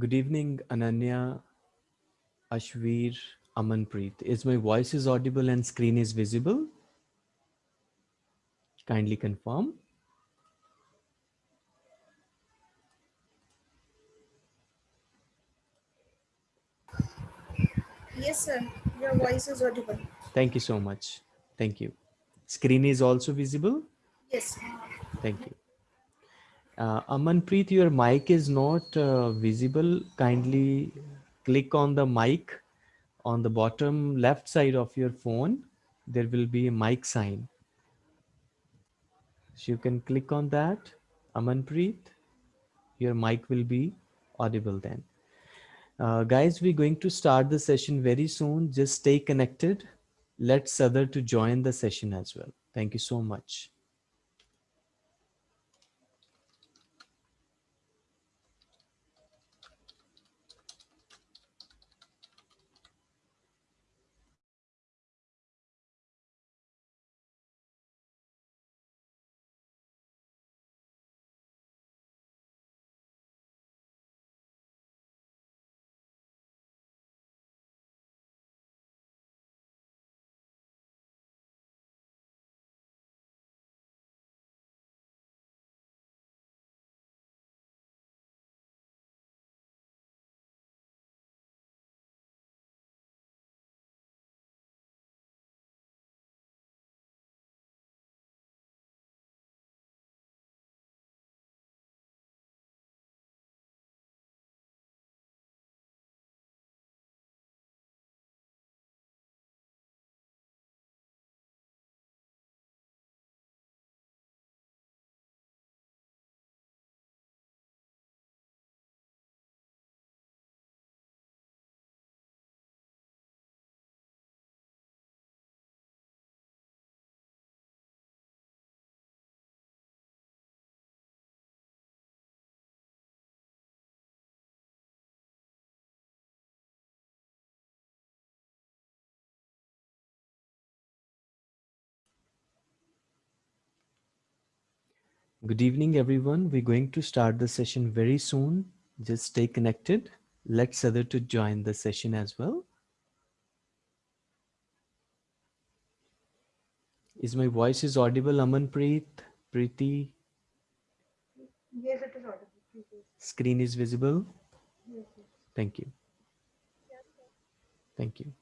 Good evening, Ananya, Ashvir, Amanpreet. Is my voice is audible and screen is visible? Kindly confirm. Yes, sir. Your voice is audible. Thank you so much. Thank you. Screen is also visible? Yes. Thank you. Uh, Amanpreet, your mic is not uh, visible. Kindly click on the mic on the bottom left side of your phone. There will be a mic sign. So you can click on that. Amanpreet, your mic will be audible then. Uh, guys, we're going to start the session very soon. Just stay connected. Let's other to join the session as well. Thank you so much. Good evening, everyone. We're going to start the session very soon. Just stay connected. Let's other to join the session as well. Is my voice is audible, Amanpreet, Preeti? Yes, it is audible. Screen is visible? Yes, yes. Thank you. Thank you.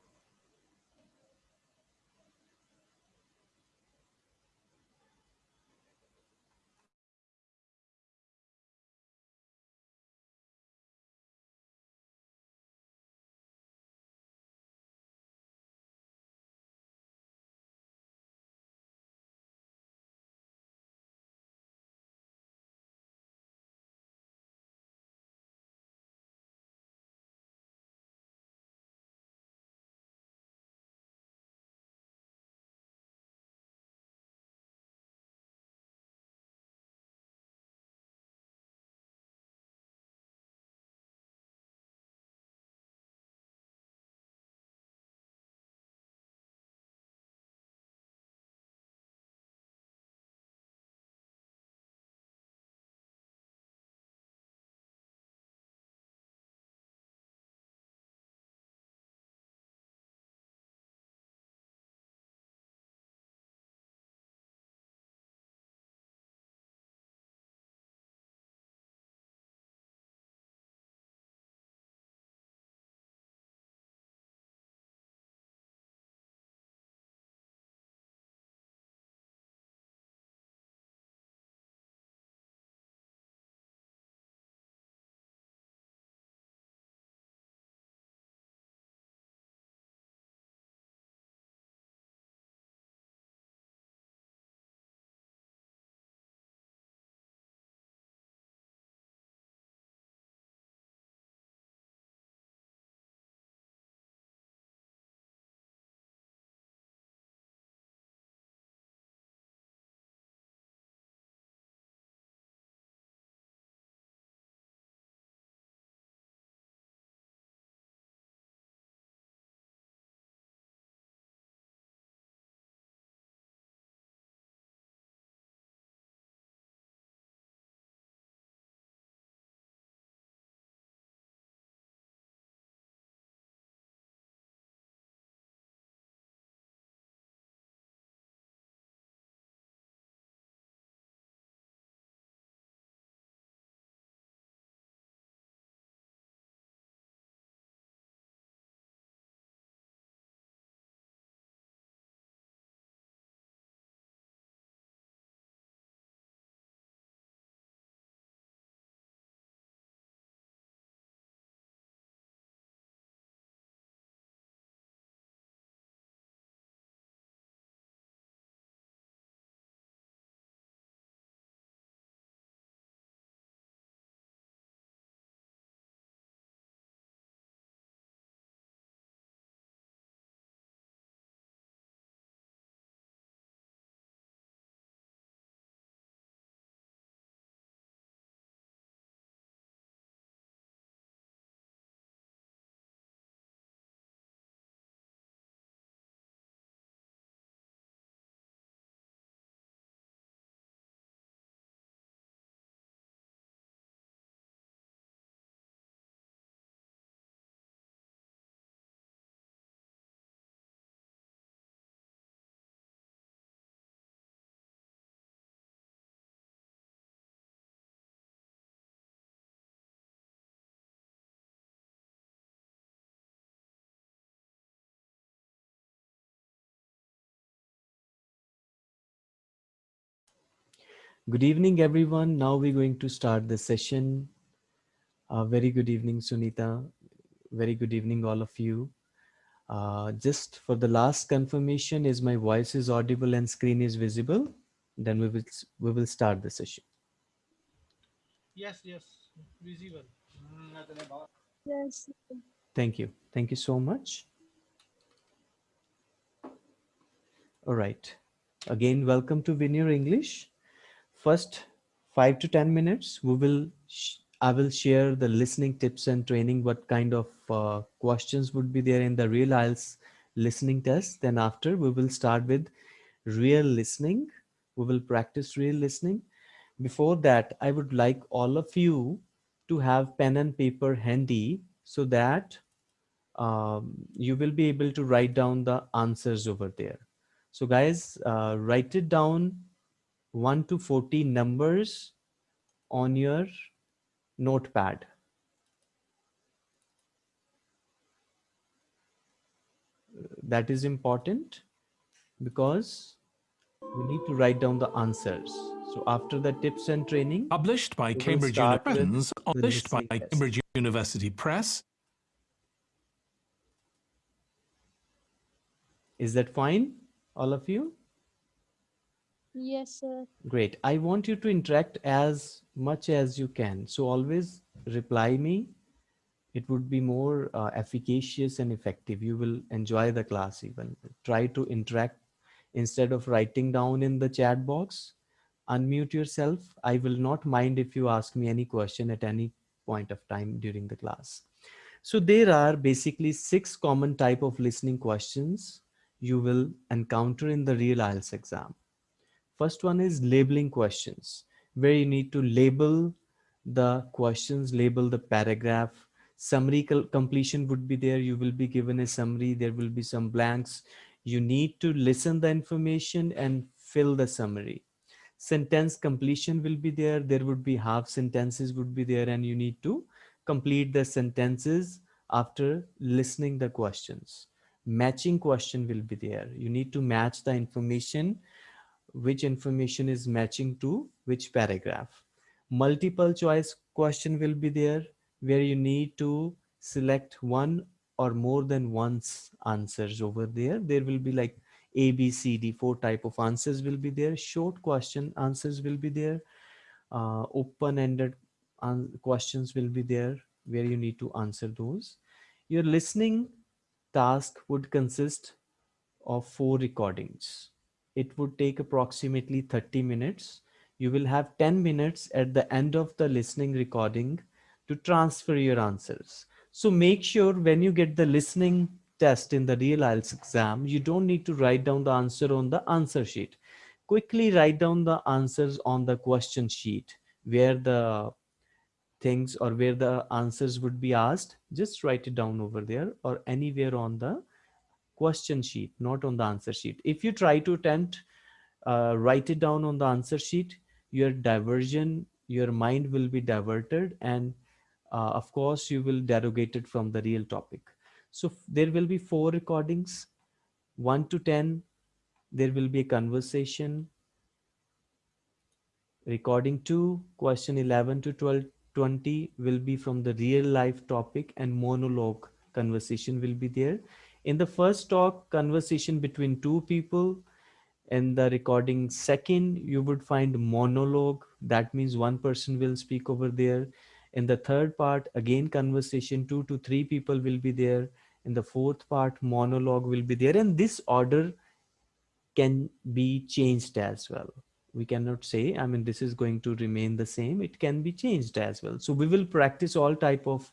Good evening, everyone. Now we're going to start the session. Uh, very good evening, Sunita. Very good evening, all of you. Uh, just for the last confirmation, is my voice is audible and screen is visible? Then we will we will start the session. Yes, yes, visible. Yes. Thank you. Thank you so much. All right. Again, welcome to Veneer English. First five to 10 minutes, we will, I will share the listening tips and training, what kind of uh, questions would be there in the real IELTS listening test. Then after we will start with real listening. We will practice real listening. Before that, I would like all of you to have pen and paper handy so that um, you will be able to write down the answers over there. So guys, uh, write it down 1 to 40 numbers on your notepad. That is important because we need to write down the answers. So after the tips and training, Published by Cambridge University, published by test. Cambridge University Press, is that fine, all of you? Yes, sir. Great. I want you to interact as much as you can. So always reply me. It would be more uh, efficacious and effective. You will enjoy the class even. Try to interact instead of writing down in the chat box. Unmute yourself. I will not mind if you ask me any question at any point of time during the class. So there are basically six common type of listening questions you will encounter in the real IELTS exam. First one is labeling questions, where you need to label the questions, label the paragraph. Summary completion would be there. You will be given a summary. There will be some blanks. You need to listen the information and fill the summary. Sentence completion will be there. There would be half sentences would be there and you need to complete the sentences after listening the questions. Matching question will be there. You need to match the information which information is matching to which paragraph. Multiple choice question will be there where you need to select one or more than once answers over there. There will be like A, B, C, D, four type of answers will be there. Short question answers will be there. Uh, Open-ended questions will be there where you need to answer those. Your listening task would consist of four recordings it would take approximately 30 minutes. You will have 10 minutes at the end of the listening recording to transfer your answers. So make sure when you get the listening test in the real IELTS exam, you don't need to write down the answer on the answer sheet. Quickly write down the answers on the question sheet where the things or where the answers would be asked. Just write it down over there or anywhere on the question sheet, not on the answer sheet. If you try to attempt, uh, write it down on the answer sheet, your diversion, your mind will be diverted and uh, of course you will derogate it from the real topic. So there will be four recordings, one to 10, there will be a conversation, recording two, question 11 to 12, 20 will be from the real life topic and monologue conversation will be there in the first talk conversation between two people in the recording second you would find monologue. That means one person will speak over there. In the third part again conversation two to three people will be there. In the fourth part monologue will be there. And this order can be changed as well. We cannot say i mean this is going to remain the same. It can be changed as well. So we will practice all type of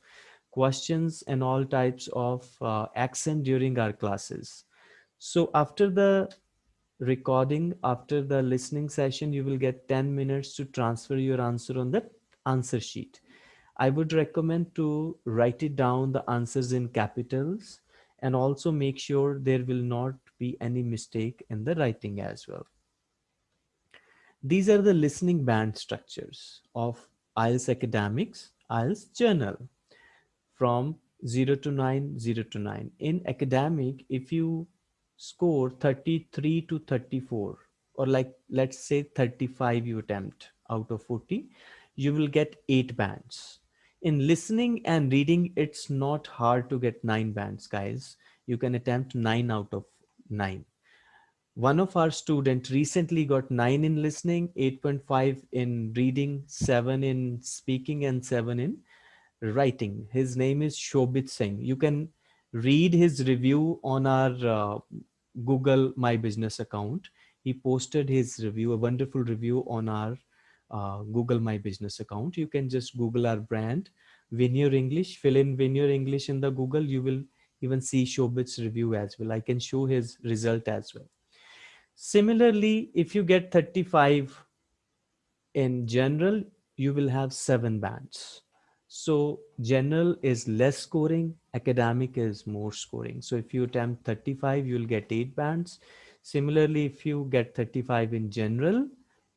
questions and all types of uh, accent during our classes. So after the recording, after the listening session, you will get 10 minutes to transfer your answer on the answer sheet. I would recommend to write it down the answers in capitals and also make sure there will not be any mistake in the writing as well. These are the listening band structures of IELTS Academics, IELTS Journal from 0 to 9, 0 to 9. In academic, if you score 33 to 34, or like let's say 35 you attempt out of 40 you will get eight bands. In listening and reading it's not hard to get nine bands guys. You can attempt nine out of nine. One of our student recently got 9 in listening 8.5 in reading 7 in speaking and 7 in writing. His name is shobit singh. You can read his review on our uh, google my business account. He posted his review a wonderful review on our uh, google my business account. You can just google our brand Veneer english. Fill in Veneer english in the google. You will even see shobit's review as well. I can show his result as well. Similarly, if you get 35 in general, you will have seven bands. So general is less scoring, academic is more scoring. So if you attempt 35, you'll get eight bands. Similarly, if you get 35 in general,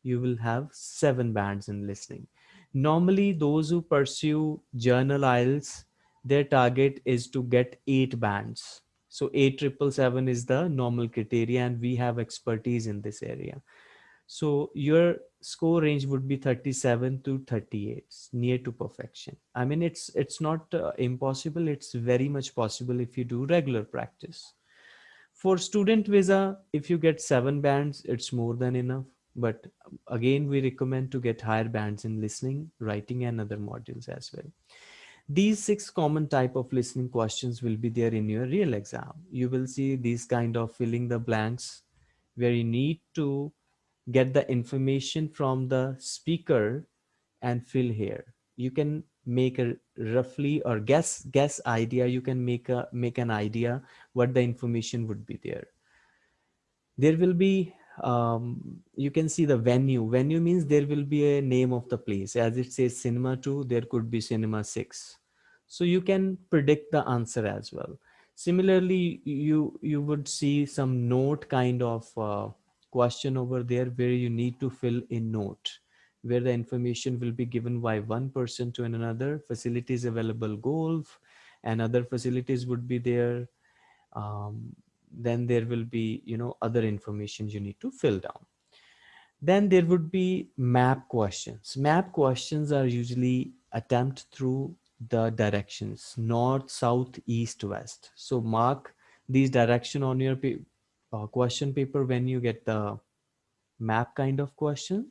you will have seven bands in listening. Normally, those who pursue journal IELTS, their target is to get eight bands so 8777 is the normal criteria and we have expertise in this area. So your score range would be 37 to 38, near to perfection. I mean, it's it's not uh, impossible. It's very much possible if you do regular practice. For student visa, if you get seven bands, it's more than enough. But again, we recommend to get higher bands in listening, writing, and other modules as well. These six common type of listening questions will be there in your real exam. You will see these kind of filling the blanks where you need to get the information from the speaker and fill here. You can make a roughly or guess guess idea. You can make a make an idea what the information would be there. There will be um, you can see the venue. Venue means there will be a name of the place. As it says cinema 2, there could be cinema 6. So you can predict the answer as well. Similarly, you, you would see some note kind of uh, question over there where you need to fill in note where the information will be given by one person to another. Facilities available golf and other facilities would be there. Um, then there will be you know other information you need to fill down. Then there would be map questions. Map questions are usually attempt through the directions north south east west. So mark these direction on your uh, question paper when you get the map kind of question.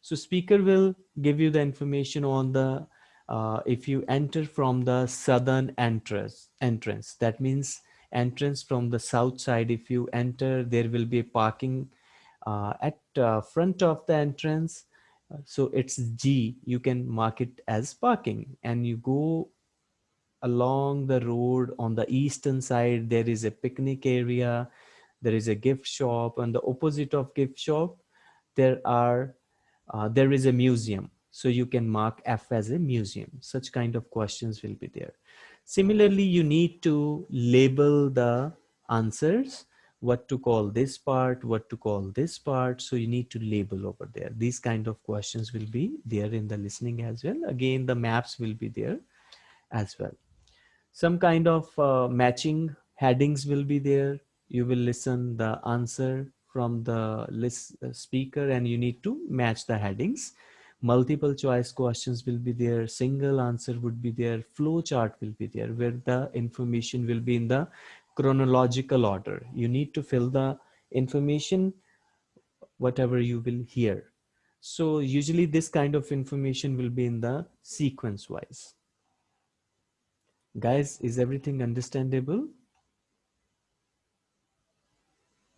So speaker will give you the information on the uh, if you enter from the southern entrance entrance. That means entrance from the south side. If you enter there will be a parking uh, at uh, front of the entrance. So it's G. You can mark it as parking. And you go along the road on the eastern side there is a picnic area there is a gift shop and the opposite of gift shop there are uh, there is a museum so you can mark F as a museum such kind of questions will be there Similarly, you need to label the answers, what to call this part, what to call this part. So you need to label over there. These kind of questions will be there in the listening as well. Again, the maps will be there as well. Some kind of uh, matching headings will be there. You will listen the answer from the list uh, speaker and you need to match the headings. Multiple choice questions will be there single answer would be there flow chart will be there where the information will be in the chronological order. You need to fill the information whatever you will hear. So usually this kind of information will be in the sequence wise guys is everything understandable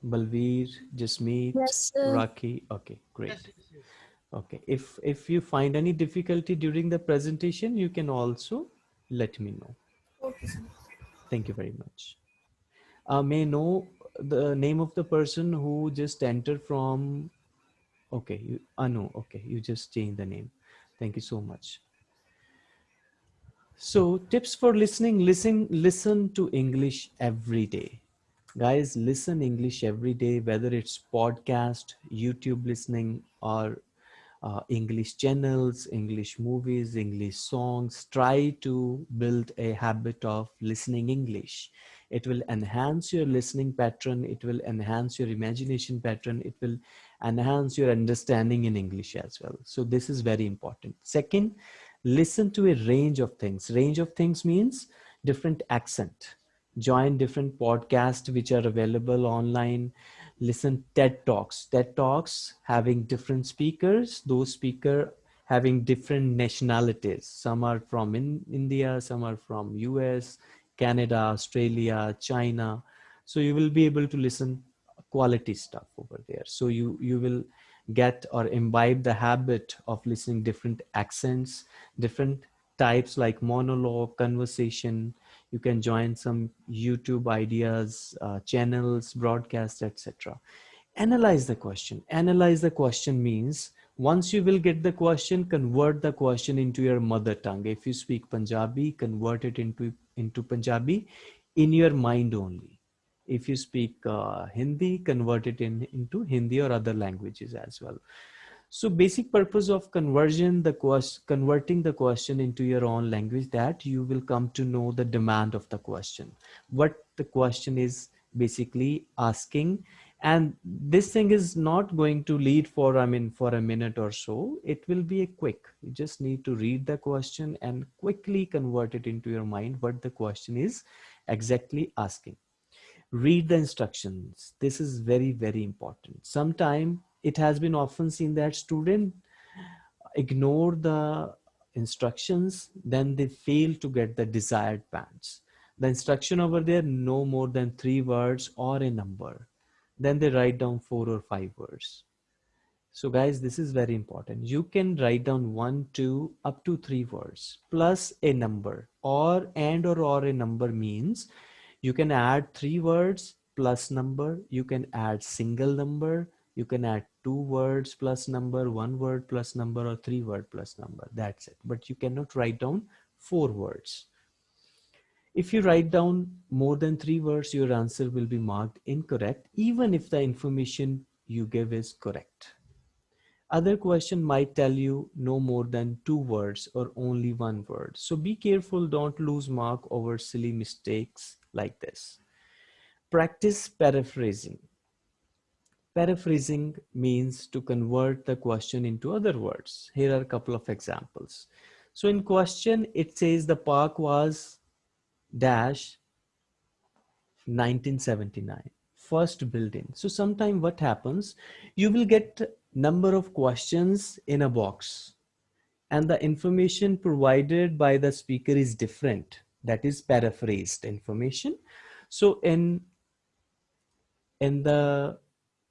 balveer jasmeet Yes, sir. Rakhi okay great Yes, yes, yes. Okay, if if you find any difficulty during the presentation, you can also let me know. Okay. Thank you very much. Uh, may I know the name of the person who just entered from, okay, you, Anu, okay, you just changed the name. Thank you so much. So tips for listening, listen, listen to English every day. Guys, listen English every day, whether it's podcast, YouTube listening, or uh, English channels, English movies, English songs. Try to build a habit of listening English. It will enhance your listening pattern. It will enhance your imagination pattern. It will enhance your understanding in english as well so this is very important second listen to a range of things range of things means different accent join different podcasts which are available online. Listen ted talks. Ted talks having different speakers those speaker having different nationalities. Some are from in india some are from us canada australia china. So you will be able to listen quality stuff over there. So you you will get or imbibe the habit of listening different accents different types like monologue conversation you can join some youtube ideas uh, channels broadcasts etc analyze the question. Analyze the question means once you will get the question convert the question into your mother tongue. If you speak punjabi convert it into into punjabi in your mind only. If you speak uh, hindi convert it in into hindi or other languages as well so basic purpose of conversion, the question, converting the question into your own language that you will come to know the demand of the question, what the question is basically asking. And this thing is not going to lead for, I mean, for a minute or so, it will be a quick, you just need to read the question and quickly convert it into your mind, what the question is exactly asking. Read the instructions. This is very very important. Sometime it has been often seen that student ignore the instructions then they fail to get the desired bands. The instruction over there no more than three words or a number. Then they write down four or five words. So guys this is very important. You can write down one two up to three words plus a number. Or and or or a number means you can add three words plus number. You can add single number you can add two words plus number, one word plus number, or three word plus number. That's it. But you cannot write down four words. If you write down more than three words, your answer will be marked incorrect, even if the information you give is correct. Other question might tell you no more than two words or only one word. So be careful, don't lose mark over silly mistakes like this. Practice paraphrasing. Paraphrasing means to convert the question into other words. Here are a couple of examples. So in question, it says the park was dash 1979, first building. So sometime what happens, you will get number of questions in a box and the information provided by the speaker is different. That is paraphrased information. So in, in the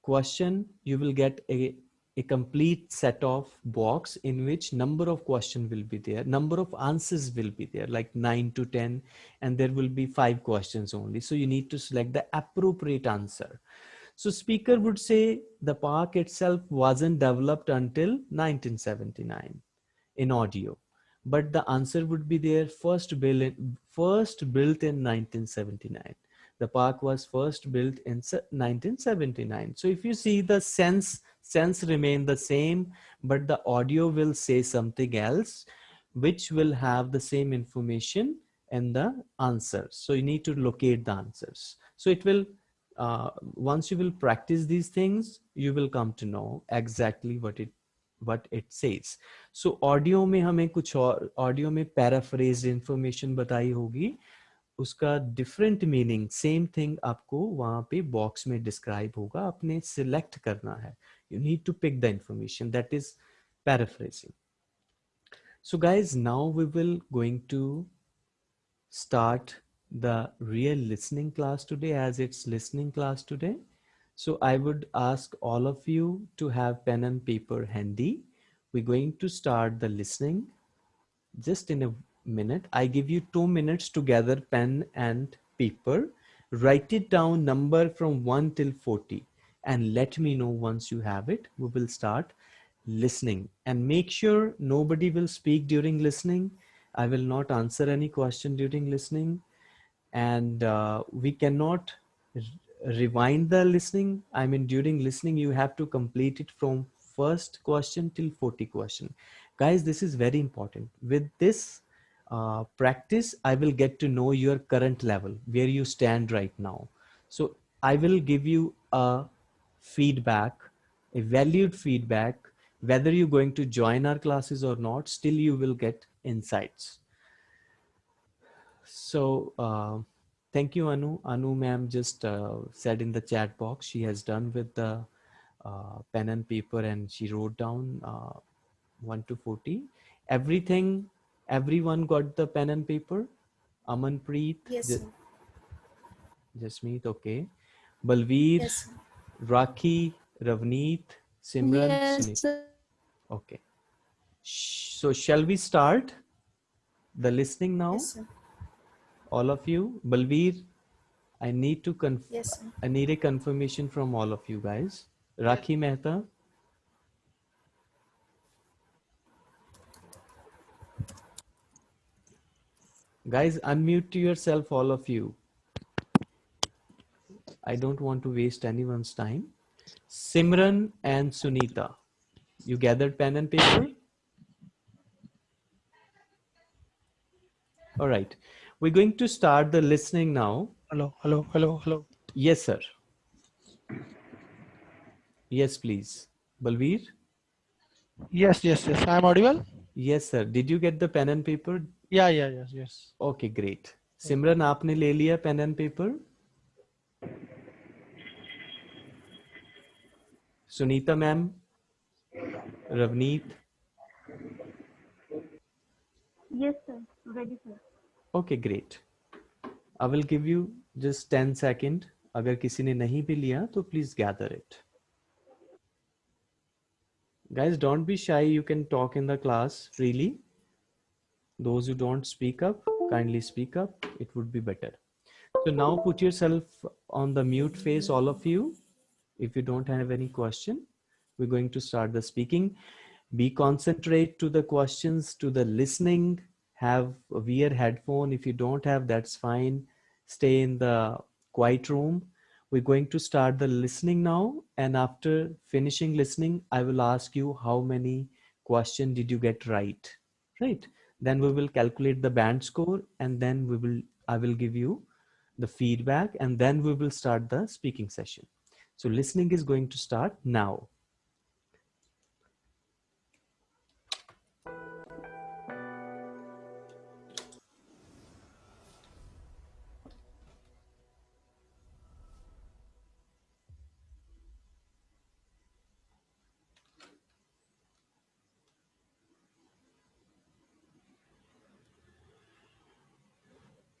question, you will get a, a complete set of box in which number of question will be there, number of answers will be there, like nine to 10, and there will be five questions only. So you need to select the appropriate answer. So speaker would say the park itself wasn't developed until 1979 in audio, but the answer would be there first built first built in 1979 the park was first built in 1979 so if you see the sense sense remain the same but the audio will say something else which will have the same information and the answers so you need to locate the answers so it will uh, once you will practice these things you will come to know exactly what it what it says so audio में हमें कुछ और audio में paraphrased information बताई होगी उसका different meaning same thing आपको वहां पे बॉक्स में डिस्क्राइब होगा अपने सिलेक्ट करना है you need to pick the information that is paraphrasing so guys now we will going to start the real listening class today as it's listening class today so i would ask all of you to have pen and paper handy we're going to start the listening just in a minute. I give you two minutes to gather pen and paper. Write it down number from 1 till 40 and let me know once you have it. We will start listening and make sure nobody will speak during listening. I will not answer any question during listening and uh, we cannot rewind the listening. I mean, during listening, you have to complete it from first question till 40 question. Guys, this is very important. With this, uh, practice, I will get to know your current level, where you stand right now. So I will give you a feedback a valued feedback, whether you're going to join our classes or not, still you will get insights. So uh, thank you, Anu. Anu ma'am just uh, said in the chat box, she has done with the uh, pen and paper and she wrote down uh, 1 to 40. Everything, everyone got the pen and paper? Amanpreet, Yes, sir. Jasmeet, okay. Balveer, Yes, sir. Rakhi, Ravneet, Simran, Yes, Sunit. Okay. So shall we start the listening now? Yes, sir. All of you. Balveer, I need to conf- Yes. I need a confirmation from all of you guys. Rakhi Mehta. Guys, unmute yourself, all of you. I don't want to waste anyone's time. Simran and Sunita, you gathered pen and paper? All right. We're going to start the listening now. Hello, hello, hello, hello. Yes, sir. Yes, please. Balveer? Yes, yes, yes. I'm audible. Yes, sir. Did you get the pen and paper? Yeah yeah yes yes okay great Simran आपने ले लिया pen and paper Sunita ma'am? Ravneet? Yes sir ready sir okay great I will give you just ten second अगर किसी ने नहीं भी लिया तो please gather it guys don't be shy you can talk in the class freely those who don't speak up kindly speak up. It would be better. So now put yourself on the mute face all of you. If you don't have any question we're going to start the speaking. Be concentrate to the questions to the listening. Have a wear headphone. If you don't have that's fine. Stay in the quiet room. We're going to start the listening now. And after finishing listening i will ask you how many question did you get right? Right then we will calculate the band score and then we will i will give you the feedback and then we will start the speaking session. So listening is going to start now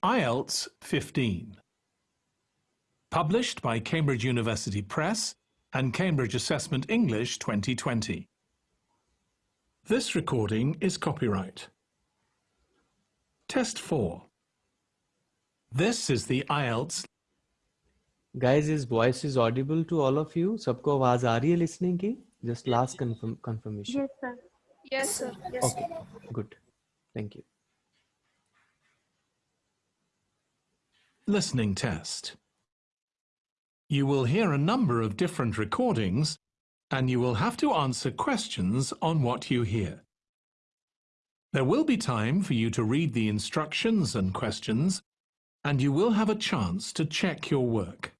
IELTS 15. Published by Cambridge University Press and Cambridge Assessment English 2020. This recording is copyright. Test 4. This is the IELTS. Guys, his voice is audible to all of you. Sabko awaaz aa rahi hai listening ki? Just last confirm confirmation. Yes, sir. Yes, sir. Yes, sir. okay. Good. Thank you. Listening test. You will hear a number of different recordings and you will have to answer questions on what you hear. There will be time for you to read the instructions and questions and you will have a chance to check your work.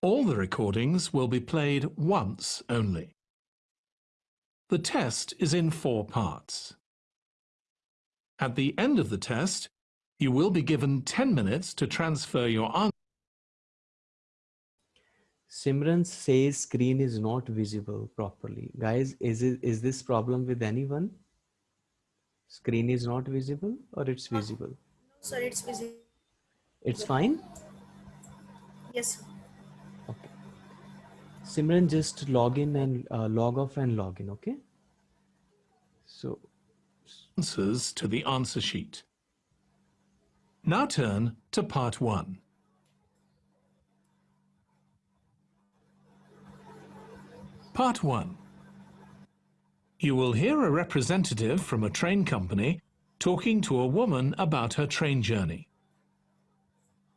All the recordings will be played once only. The test is in four parts. At the end of the test, you will be given 10 minutes to transfer your answer. Simran says screen is not visible properly. Guys, is it is this problem with anyone? Screen is not visible or it's visible? No, sir, it's busy. It's fine? Yes. Okay. Simran, just log in and uh, log off and log in, okay? So, answers to the answer sheet. Now turn to part 1. Part 1. You will hear a representative from a train company talking to a woman about her train journey.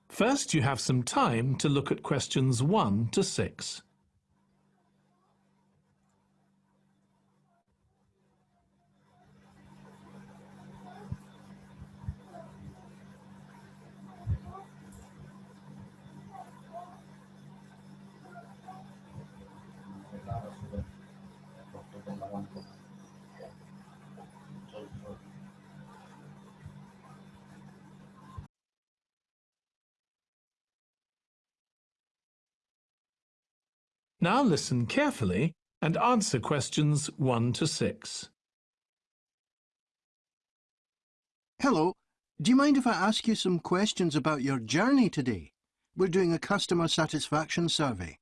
First, you have some time to look at questions 1 to 6. Now listen carefully and answer questions 1 to 6. Hello. Do you mind if I ask you some questions about your journey today? We're doing a customer satisfaction survey.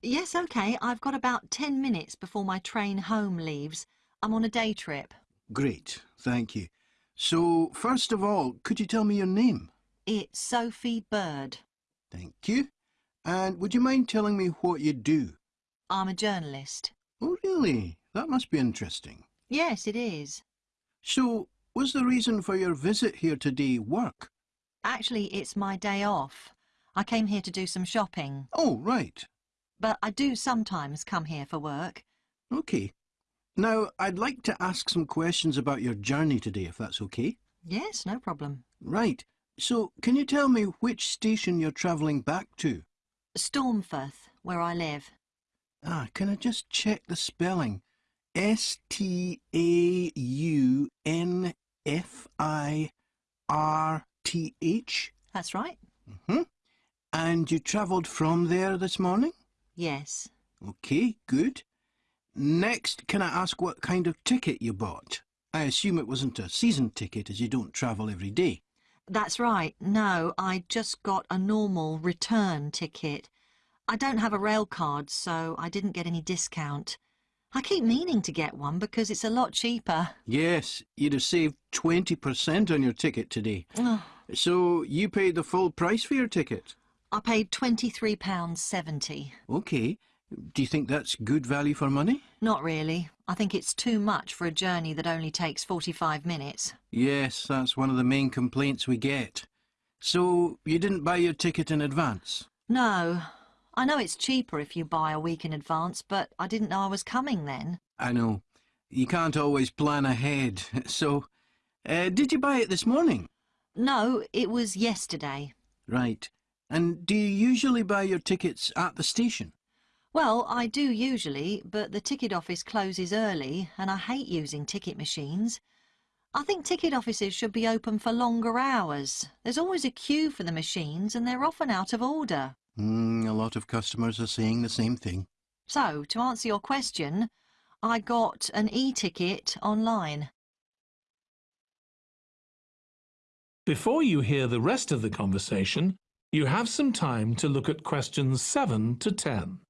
Yes, OK. I've got about 10 minutes before my train home leaves. I'm on a day trip. Great, thank you. So, first of all, could you tell me your name? It's Sophie Bird. Thank you. And would you mind telling me what you do? I'm a journalist. Oh, really? That must be interesting. Yes, it is. So, was the reason for your visit here today work? Actually, it's my day off. I came here to do some shopping, Oh, right. but I do sometimes come here for work. Okay. Now, I'd like to ask some questions about your journey today, if that's okay. Yes, no problem. Right. So, can you tell me which station you're travelling back to? Staunfirth, where I live. Ah, can I just check the spelling? S-T-A-U-N-F-I-R-T-H? That's right. hmm And you travelled from there this morning? Yes. Okay, good. Next, can I ask what kind of ticket you bought? I assume it wasn't a season ticket as you don't travel every day. That's right. No, I just got a normal return ticket. I don't have a rail card, so I didn't get any discount. I keep meaning to get one because it's a lot cheaper. Yes, you'd have saved 20% on your ticket today. Oh, So you paid the full price for your ticket? I paid £23.70. Okay. Do you think that's good value for money? Not really. I think it's too much for a journey that only takes 45 minutes. Yes, that's one of the main complaints we get. So you didn't buy your ticket in advance? No. I know it's cheaper if you buy a week in advance, but I didn't know I was coming then. I know. You can't always plan ahead. So, uh, did you buy it this morning? No, it was yesterday. Right. And do you usually buy your tickets at the station? Well, I do usually, but the ticket office closes early and I hate using ticket machines. I think ticket offices should be open for longer hours. There's always a queue for the machines and they're often out of order. Mm, a lot of customers are saying the same thing. So, to answer your question, I got an e-ticket online. Before you hear the rest of the conversation, you have some time to look at questions 7 to 10.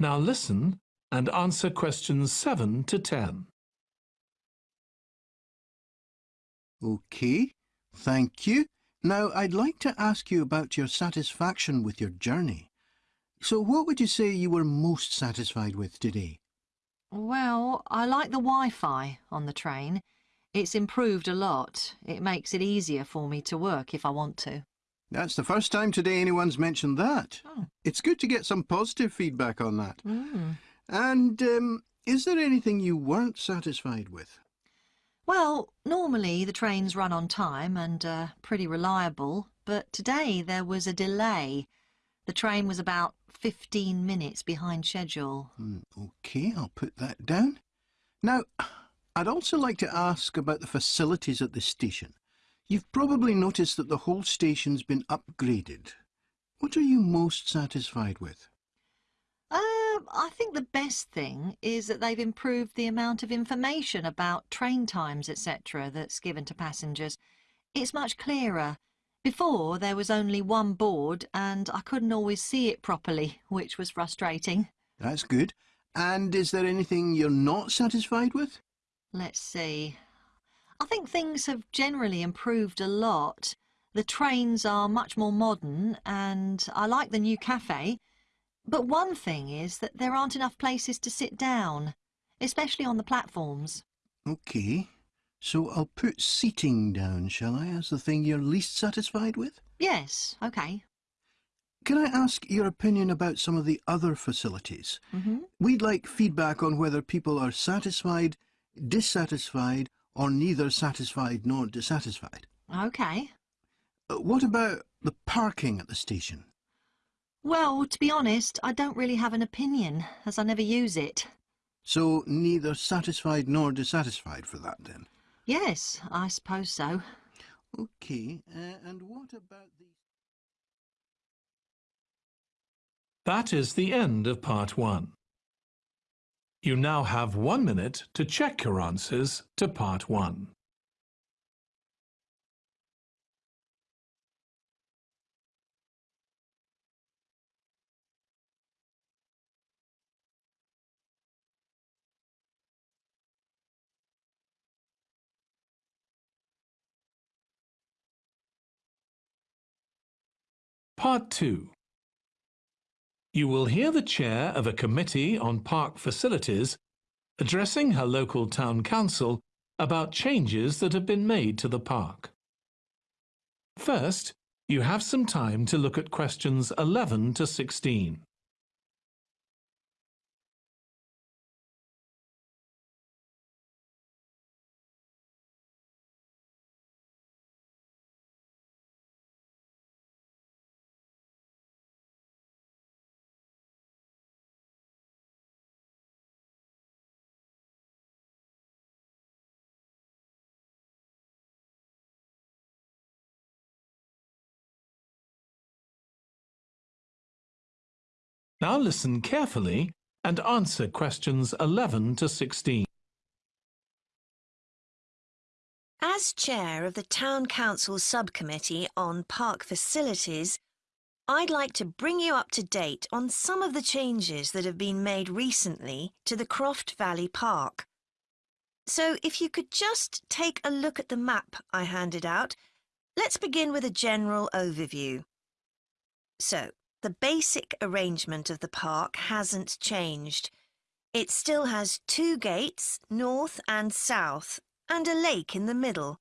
Now listen and answer questions 7 to 10. Okay, thank you. Now, I'd like to ask you about your satisfaction with your journey. So what would you say you were most satisfied with today? Well, I like the Wi-Fi on the train. It's improved a lot. It makes it easier for me to work if I want to. That's the first time today anyone's mentioned that. Oh. It's good to get some positive feedback on that. Mm. And um, is there anything you weren't satisfied with? Well, normally the trains run on time and are pretty reliable, but today there was a delay. The train was about 15 minutes behind schedule. Hmm, okay, I'll put that down. Now, I'd also like to ask about the facilities at the station. You've probably noticed that the whole station's been upgraded. What are you most satisfied with? Um, I think the best thing is that they've improved the amount of information about train times, etc., that's given to passengers. It's much clearer. Before, there was only one board and I couldn't always see it properly, which was frustrating. That's good. And is there anything you're not satisfied with? Let's see. I think things have generally improved a lot. The trains are much more modern and I like the new cafe. But one thing is that there aren't enough places to sit down, especially on the platforms. Okay, so I'll put seating down, shall I, as the thing you're least satisfied with? Yes, okay. Can I ask your opinion about some of the other facilities? hmm We'd like feedback on whether people are satisfied, dissatisfied, or neither satisfied nor dissatisfied. Okay. Uh, What about the parking at the station? Well, to be honest, I don't really have an opinion, as I never use it. So neither satisfied nor dissatisfied for that then? Yes, I suppose so. Okay, uh, and what about the... That is the end of part one. You now have one minute to check your answers to part one. Part 2 You will hear the chair of a committee on park facilities addressing her local town council about changes that have been made to the park. First, you have some time to look at questions 11 to 16. Now listen carefully and answer questions 11 to 16. As chair of the Town Council Subcommittee on Park Facilities, I'd like to bring you up to date on some of the changes that have been made recently to the Croft Valley Park. So if you could just take a look at the map I handed out, let's begin with a general overview. So, the basic arrangement of the park hasn't changed. It still has two gates, north and south, and a lake in the middle.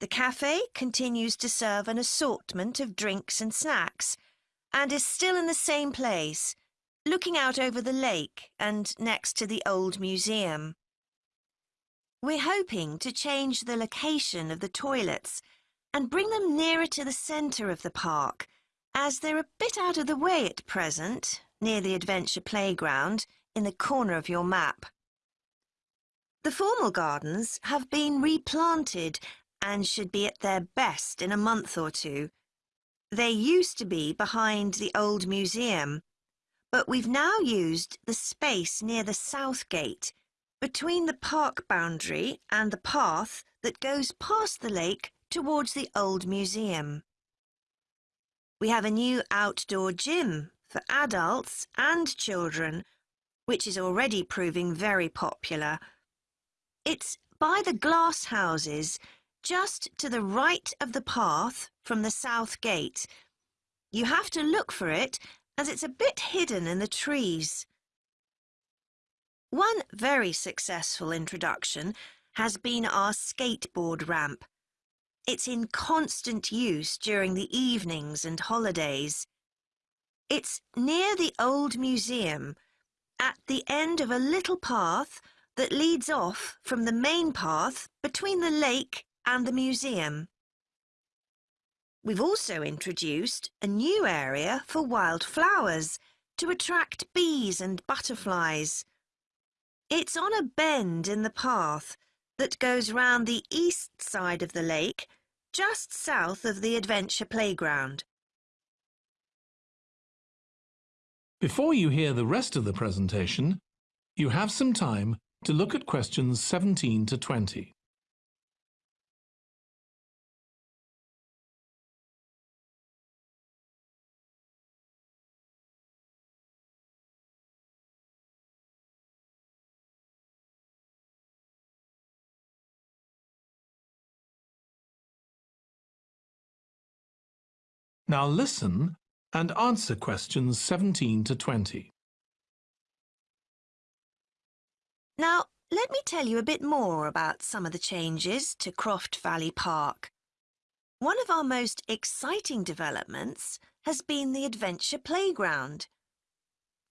The cafe continues to serve an assortment of drinks and snacks, and is still in the same place, looking out over the lake and next to the old museum. We're hoping to change the location of the toilets and bring them nearer to the centre of the park, as they're a bit out of the way at present, near the adventure playground, in the corner of your map. The formal gardens have been replanted and should be at their best in a month or two. They used to be behind the old museum, but we've now used the space near the south gate, between the park boundary and the path that goes past the lake towards the old museum. We have a new outdoor gym for adults and children, which is already proving very popular. It's by the glass houses, just to the right of the path from the south gate. You have to look for it, as it's a bit hidden in the trees. One very successful introduction has been our skateboard ramp. It's in constant use during the evenings and holidays. It's near the old museum, at the end of a little path that leads off from the main path between the lake and the museum. We've also introduced a new area for wildflowers to attract bees and butterflies. It's on a bend in the path that goes round the east side of the lake, just south of the adventure playground. Before you hear the rest of the presentation, you have some time to look at questions 17 to 20. Now listen and answer questions 17 to 20. Now, let me tell you a bit more about some of the changes to Croft Valley Park. One of our most exciting developments has been the Adventure Playground.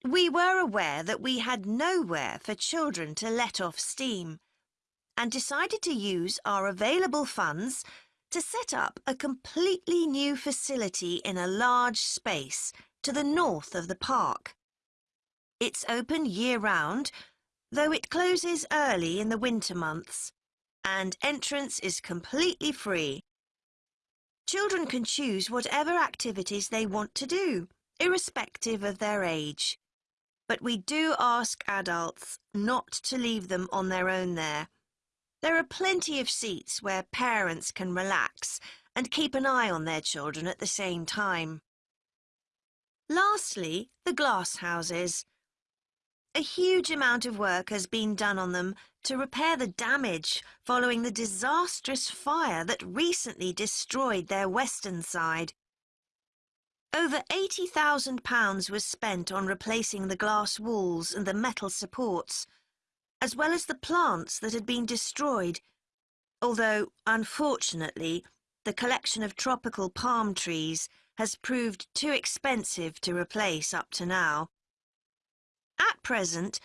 We were aware that we had nowhere for children to let off steam and decided to use our available funds to set up a completely new facility in a large space to the north of the park. It's open year-round, though it closes early in the winter months, and entrance is completely free. Children can choose whatever activities they want to do, irrespective of their age. But we do ask adults not to leave them on their own there. There are plenty of seats where parents can relax and keep an eye on their children at the same time. Lastly, the glass houses. A huge amount of work has been done on them to repair the damage following the disastrous fire that recently destroyed their western side. Over £80,000 was spent on replacing the glass walls and the metal supports, as well as the plants that had been destroyed, although, unfortunately, the collection of tropical palm trees has proved too expensive to replace up to now. At present,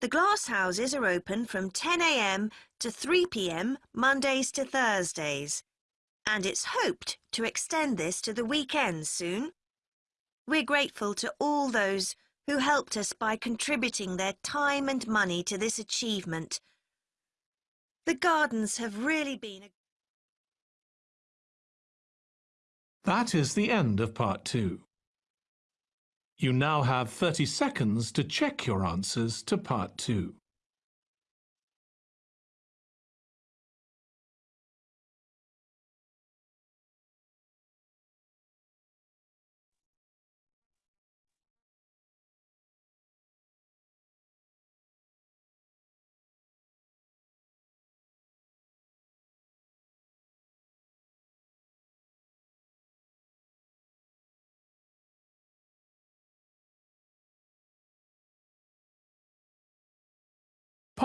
the glass houses are open from 10am to 3pm Mondays to Thursdays, and it's hoped to extend this to the weekends soon. We're grateful to all those who helped us by contributing their time and money to this achievement. The gardens have really been a That is the end of part two. You now have 30 seconds to check your answers to part two.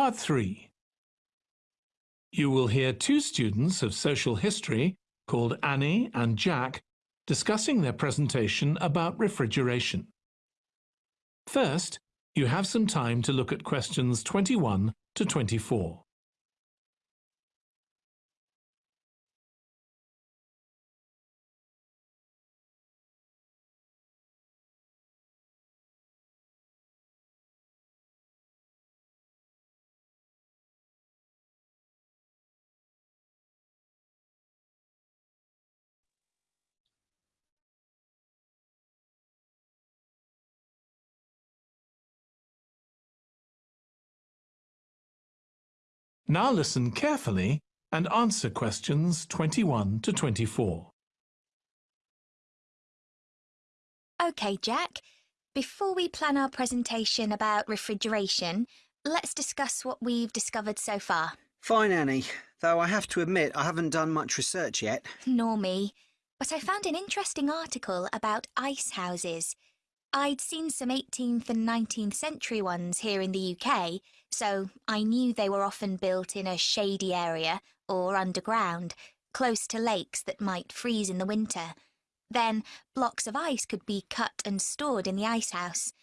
Part 3 You will hear two students of social history called Annie and Jack discussing their presentation about refrigeration. First, you have some time to look at questions 21 to 24. Now listen carefully and answer questions 21 to 24. OK, Jack. Before we plan our presentation about refrigeration, let's discuss what we've discovered so far. Fine, Annie. Though I have to admit I haven't done much research yet. Nor me. But I found an interesting article about ice houses. I'd seen some 18th and 19th century ones here in the UK, so I knew they were often built in a shady area or underground, close to lakes that might freeze in the winter. Then blocks of ice could be cut and stored in the ice house.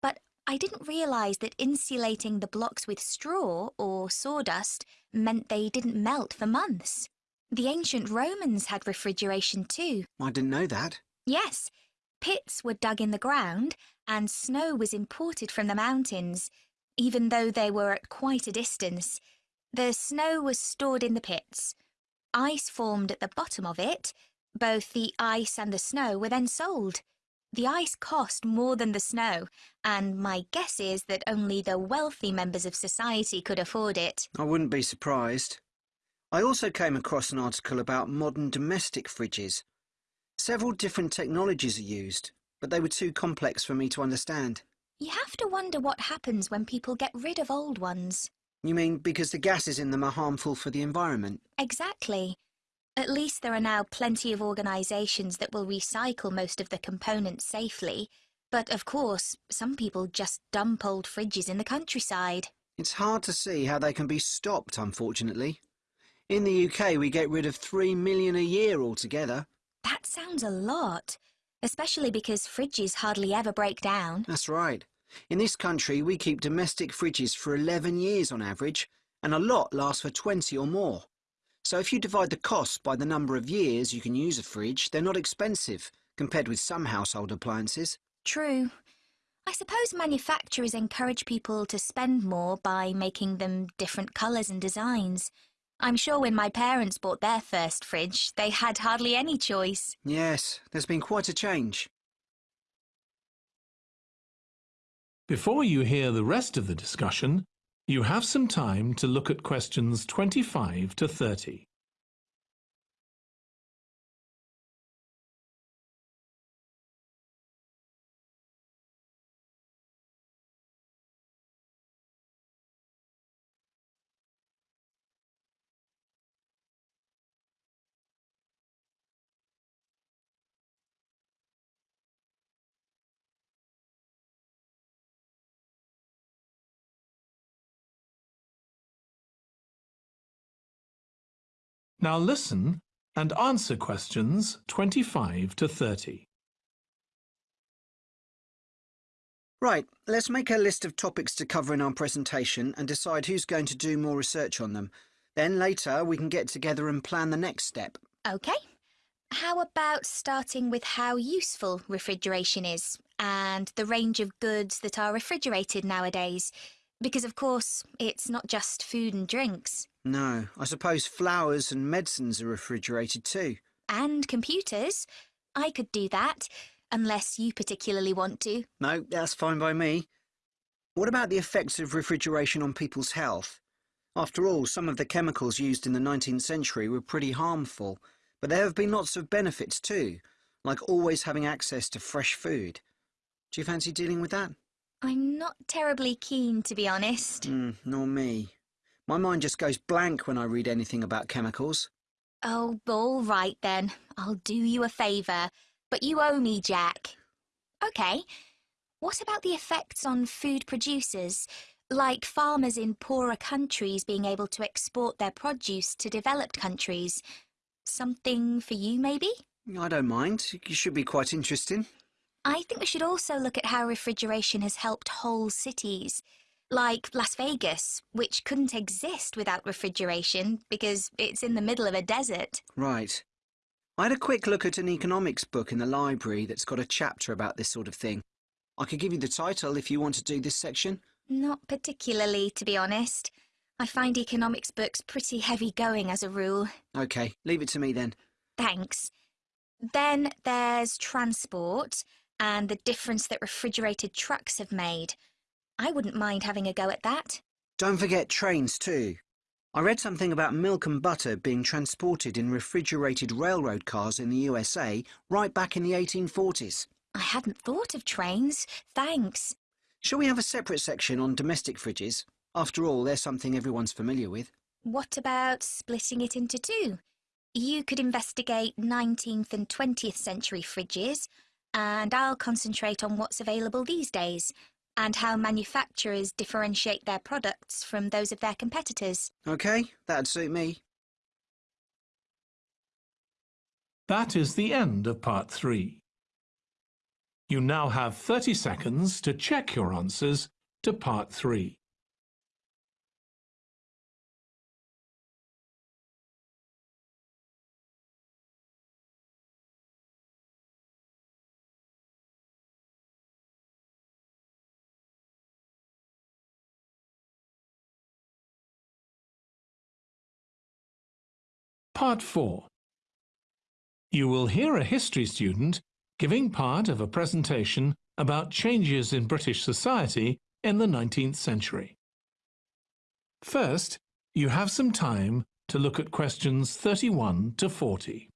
But I didn't realise that insulating the blocks with straw or sawdust meant they didn't melt for months. The ancient Romans had refrigeration too. I didn't know that. Yes, Pits were dug in the ground and snow was imported from the mountains, even though they were at quite a distance. The snow was stored in the pits. Ice formed at the bottom of it. Both the ice and the snow were then sold. The ice cost more than the snow, and my guess is that only the wealthy members of society could afford it. I wouldn't be surprised. I also came across an article about modern domestic fridges. Several different technologies are used, but they were too complex for me to understand. You have to wonder what happens when people get rid of old ones. You mean because the gases in them are harmful for the environment? Exactly. At least there are now plenty of organisations that will recycle most of the components safely. But of course, some people just dump old fridges in the countryside. It's hard to see how they can be stopped, unfortunately. In the UK, we get rid of three million a year altogether. That sounds a lot, especially because fridges hardly ever break down. That's right. In this country, we keep domestic fridges for 11 years on average, and a lot lasts for 20 or more. So if you divide the cost by the number of years you can use a fridge, they're not expensive compared with some household appliances. True. I suppose manufacturers encourage people to spend more by making them different colours and designs. I'm sure when my parents bought their first fridge, they had hardly any choice. Yes, there's been quite a change. Before you hear the rest of the discussion, you have some time to look at questions 25 to 30. Now listen and answer questions 25 to 30. Right, let's make a list of topics to cover in our presentation and decide who's going to do more research on them. Then later we can get together and plan the next step. OK. How about starting with how useful refrigeration is and the range of goods that are refrigerated nowadays? Because, of course, it's not just food and drinks. No, I suppose flowers and medicines are refrigerated too. And computers. I could do that, unless you particularly want to. No, that's fine by me. What about the effects of refrigeration on people's health? After all, some of the chemicals used in the 19th century were pretty harmful, but there have been lots of benefits too, like always having access to fresh food. Do you fancy dealing with that? I'm not terribly keen, to be honest. Mm, nor me. My mind just goes blank when I read anything about chemicals. Oh, all right then. I'll do you a favour. But you owe me, Jack. OK. What about the effects on food producers? Like farmers in poorer countries being able to export their produce to developed countries. Something for you, maybe? I don't mind. You should be quite interesting. I think we should also look at how refrigeration has helped whole cities. Like Las Vegas, which couldn't exist without refrigeration because it's in the middle of a desert. Right. I had a quick look at an economics book in the library that's got a chapter about this sort of thing. I could give you the title if you want to do this section. Not particularly, to be honest. I find economics books pretty heavy going as a rule. OK, leave it to me then. Thanks. Then there's transport and the difference that refrigerated trucks have made. I wouldn't mind having a go at that. Don't forget trains too. I read something about milk and butter being transported in refrigerated railroad cars in the USA right back in the 1840s. I hadn't thought of trains. Thanks. Shall we have a separate section on domestic fridges? After all, they're something everyone's familiar with. What about splitting it into two? You could investigate 19th and 20th century fridges, and I'll concentrate on what's available these days and how manufacturers differentiate their products from those of their competitors. OK, that'd suit me. That is the end of part three. You now have 30 seconds to check your answers to part three. Part 4 You will hear a history student giving part of a presentation about changes in British society in the 19th century. First, you have some time to look at questions 31 to 40.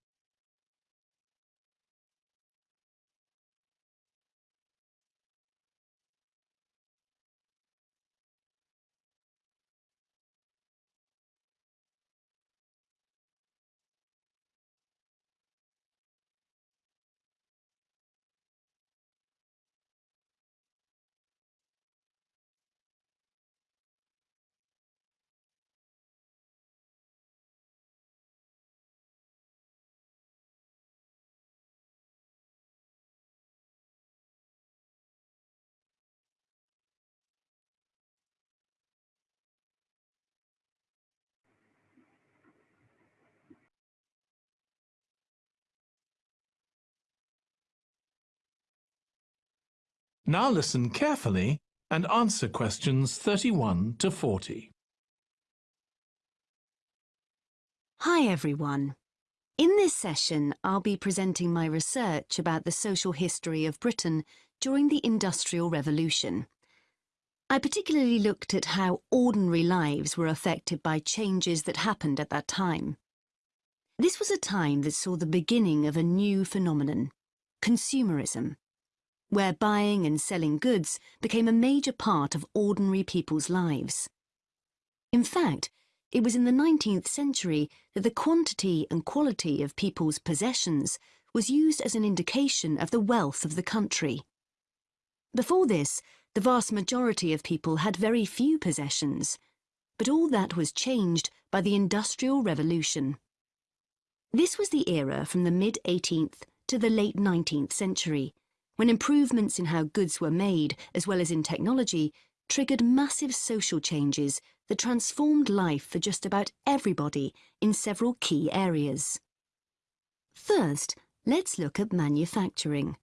Now listen carefully and answer questions 31 to 40. Hi everyone. In this session, I'll be presenting my research about the social history of Britain during the Industrial Revolution. I particularly looked at how ordinary lives were affected by changes that happened at that time. This was a time that saw the beginning of a new phenomenon, consumerism, where buying and selling goods became a major part of ordinary people's lives. In fact, it was in the 19th century that the quantity and quality of people's possessions was used as an indication of the wealth of the country. Before this, the vast majority of people had very few possessions, but all that was changed by the Industrial Revolution. This was the era from the mid-18th to the late 19th century, when improvements in how goods were made, as well as in technology, triggered massive social changes that transformed life for just about everybody in several key areas. First, let's look at manufacturing.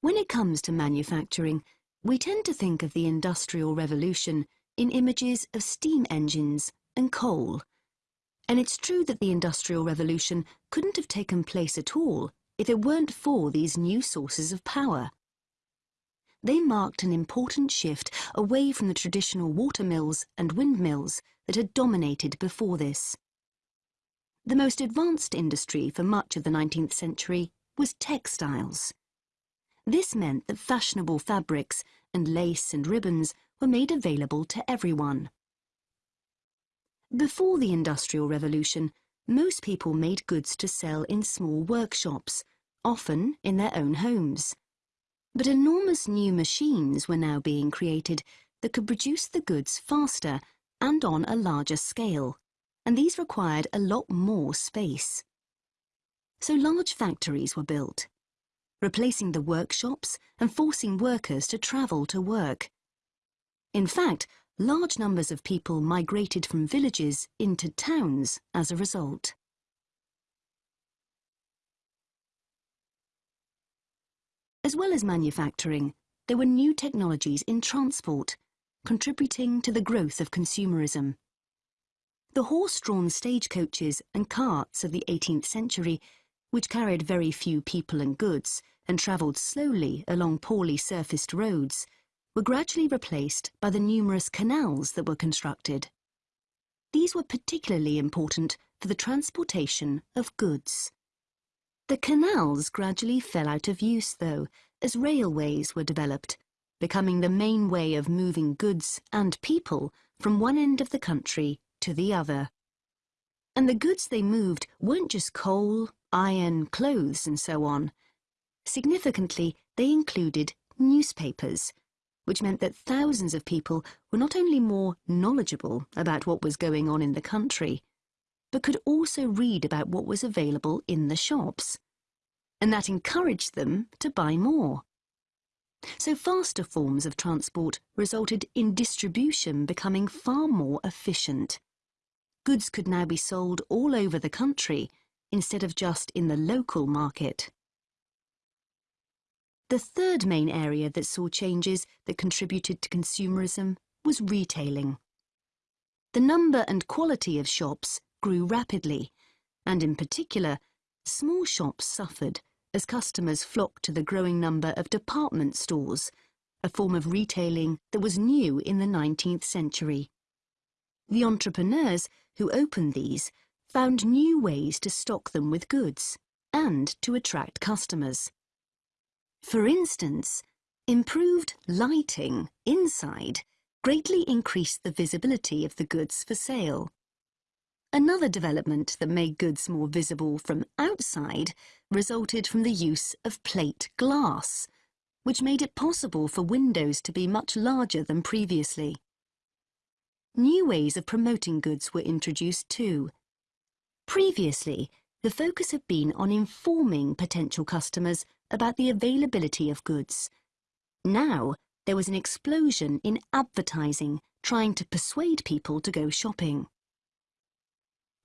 When it comes to manufacturing, we tend to think of the Industrial Revolution in images of steam engines and coal. And it's true that the Industrial Revolution couldn't have taken place at all if it weren't for these new sources of power they marked an important shift away from the traditional watermills and windmills that had dominated before this. The most advanced industry for much of the 19th century was textiles. This meant that fashionable fabrics and lace and ribbons were made available to everyone. Before the Industrial Revolution, most people made goods to sell in small workshops, often in their own homes. But enormous new machines were now being created that could produce the goods faster and on a larger scale, and these required a lot more space. So large factories were built, replacing the workshops and forcing workers to travel to work. In fact, large numbers of people migrated from villages into towns as a result. As well as manufacturing, there were new technologies in transport, contributing to the growth of consumerism. The horse-drawn stagecoaches and carts of the 18th century, which carried very few people and goods and travelled slowly along poorly surfaced roads, were gradually replaced by the numerous canals that were constructed. These were particularly important for the transportation of goods. The canals gradually fell out of use, though, as railways were developed, becoming the main way of moving goods and people from one end of the country to the other. And the goods they moved weren't just coal, iron, clothes, and so on. Significantly, they included newspapers, which meant that thousands of people were not only more knowledgeable about what was going on in the country, but could also read about what was available in the shops. And that encouraged them to buy more. So faster forms of transport resulted in distribution becoming far more efficient. Goods could now be sold all over the country instead of just in the local market. The third main area that saw changes that contributed to consumerism was retailing. The number and quality of shops grew rapidly, and in particular, small shops suffered as customers flocked to the growing number of department stores, a form of retailing that was new in the 19th century. The entrepreneurs who opened these found new ways to stock them with goods and to attract customers. For instance, improved lighting inside greatly increased the visibility of the goods for sale. Another development that made goods more visible from outside resulted from the use of plate glass, which made it possible for windows to be much larger than previously. New ways of promoting goods were introduced too. Previously, the focus had been on informing potential customers about the availability of goods. Now, there was an explosion in advertising trying to persuade people to go shopping.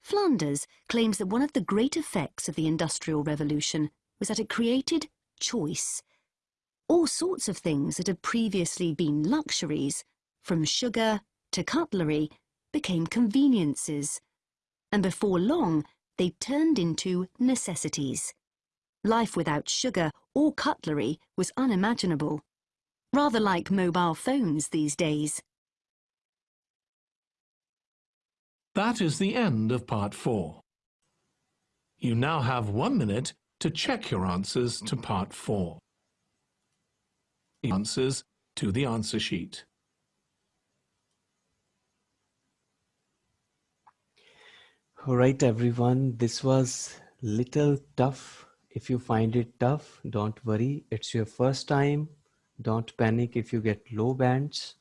Flanders claims that one of the great effects of the Industrial Revolution was that it created choice. All sorts of things that had previously been luxuries, from sugar to cutlery, became conveniences. And before long, they turned into necessities. Life without sugar or cutlery was unimaginable. Rather like mobile phones these days. That is the end of part four. You now have one minute to check your answers to part four. Answers to the answer sheet. All right, everyone. This was little tough. If you find it tough, don't worry. It's your first time. Don't panic if you get low bands.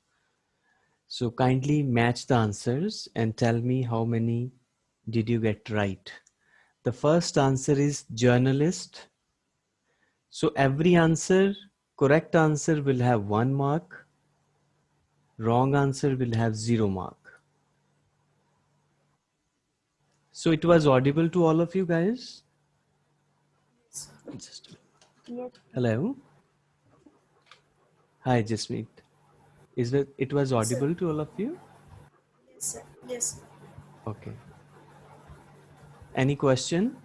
So kindly match the answers and tell me how many did you get right. The first answer is journalist. So every answer, correct answer will have one mark. Wrong answer will have zero mark. So it was audible to all of you guys? Yes. Hello? Hi, Jasmeet. Is it, it was audible to all of you? Yes, sir. Yes. Okay. Any question?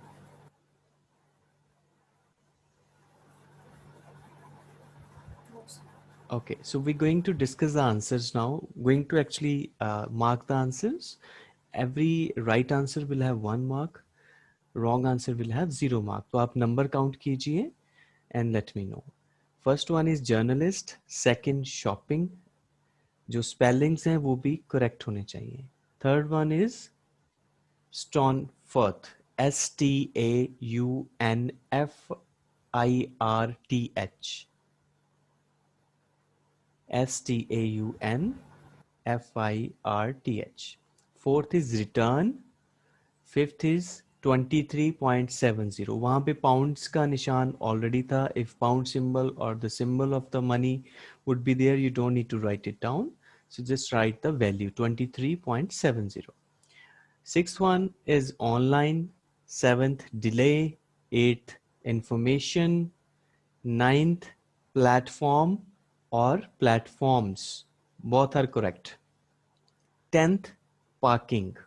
No, sir. Okay, so we're going to discuss the answers now. Going to actually uh, mark the answers. Every right answer will have one mark. Wrong answer will have zero mark. तो आप number count कीजिए and let me know. First one is journalist. Second shopping. जो spellings हैं, वो भी correct होने चाहिए। Third one is Staunfirth S T A U N F I R T H S T A U N F I R T H fourth is return fifth is 23.70 वहाँ पे pounds का निशान already था। If pound symbol और the symbol of the money would be there you don't need to write it down So just write the value 23.70. Sixth one is online. Seventh, delay. Eighth, information. Ninth, platform or platforms. Both are correct. Tenth, parking.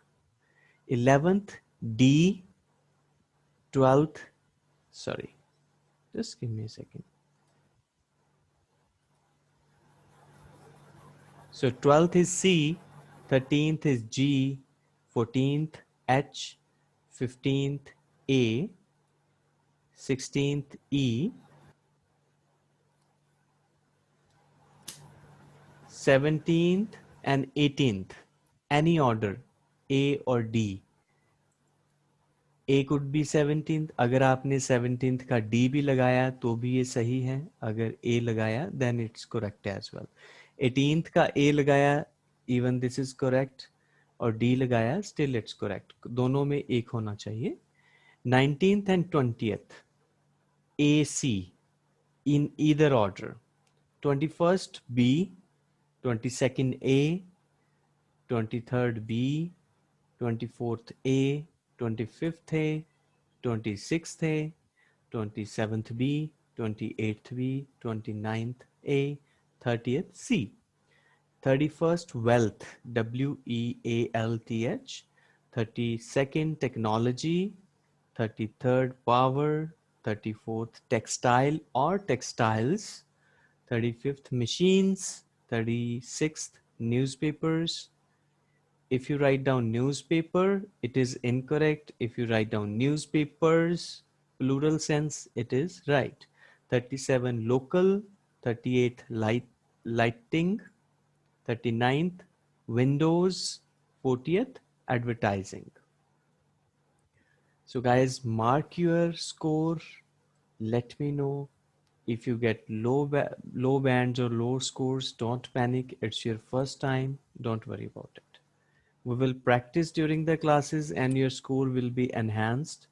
Eleventh, D. Twelfth, sorry, just give me a second. So 12th is C, 13th is G, 14th H, 15th A, 16th E, 17th and 18th, any order, A or D. A could be 17th. अगर आपने 17th का D भी लगाया तो भी ये सही है. अगर A लगाया then it's correct as well. Eighteenth का ए लगाया इवन दिस इज़ करेक्ट और डी लगाया स्टिल इट्स करेक्ट दोनों में एक होना चाहिए। Nineteen and twentieth A C in either order twenty first B twenty second A twenty third B twenty fourth A twenty fifth A twenty six A twenty seventh B twenty eighth B twenty ninth A 30th C. 31st wealth W E A L T H. 32nd technology. 33rd power. 34th textile or textiles. 35th machines. 36th newspapers. If you write down newspaper, it is incorrect. If you write down newspapers, plural sense, it is right. 37 local, 38 light, lighting, 39th windows, 40th advertising. So guys, mark your score. Let me know if you get low, low bands or low scores, don't panic. It's your first time. Don't worry about it. We will practice during the classes and your score will be enhanced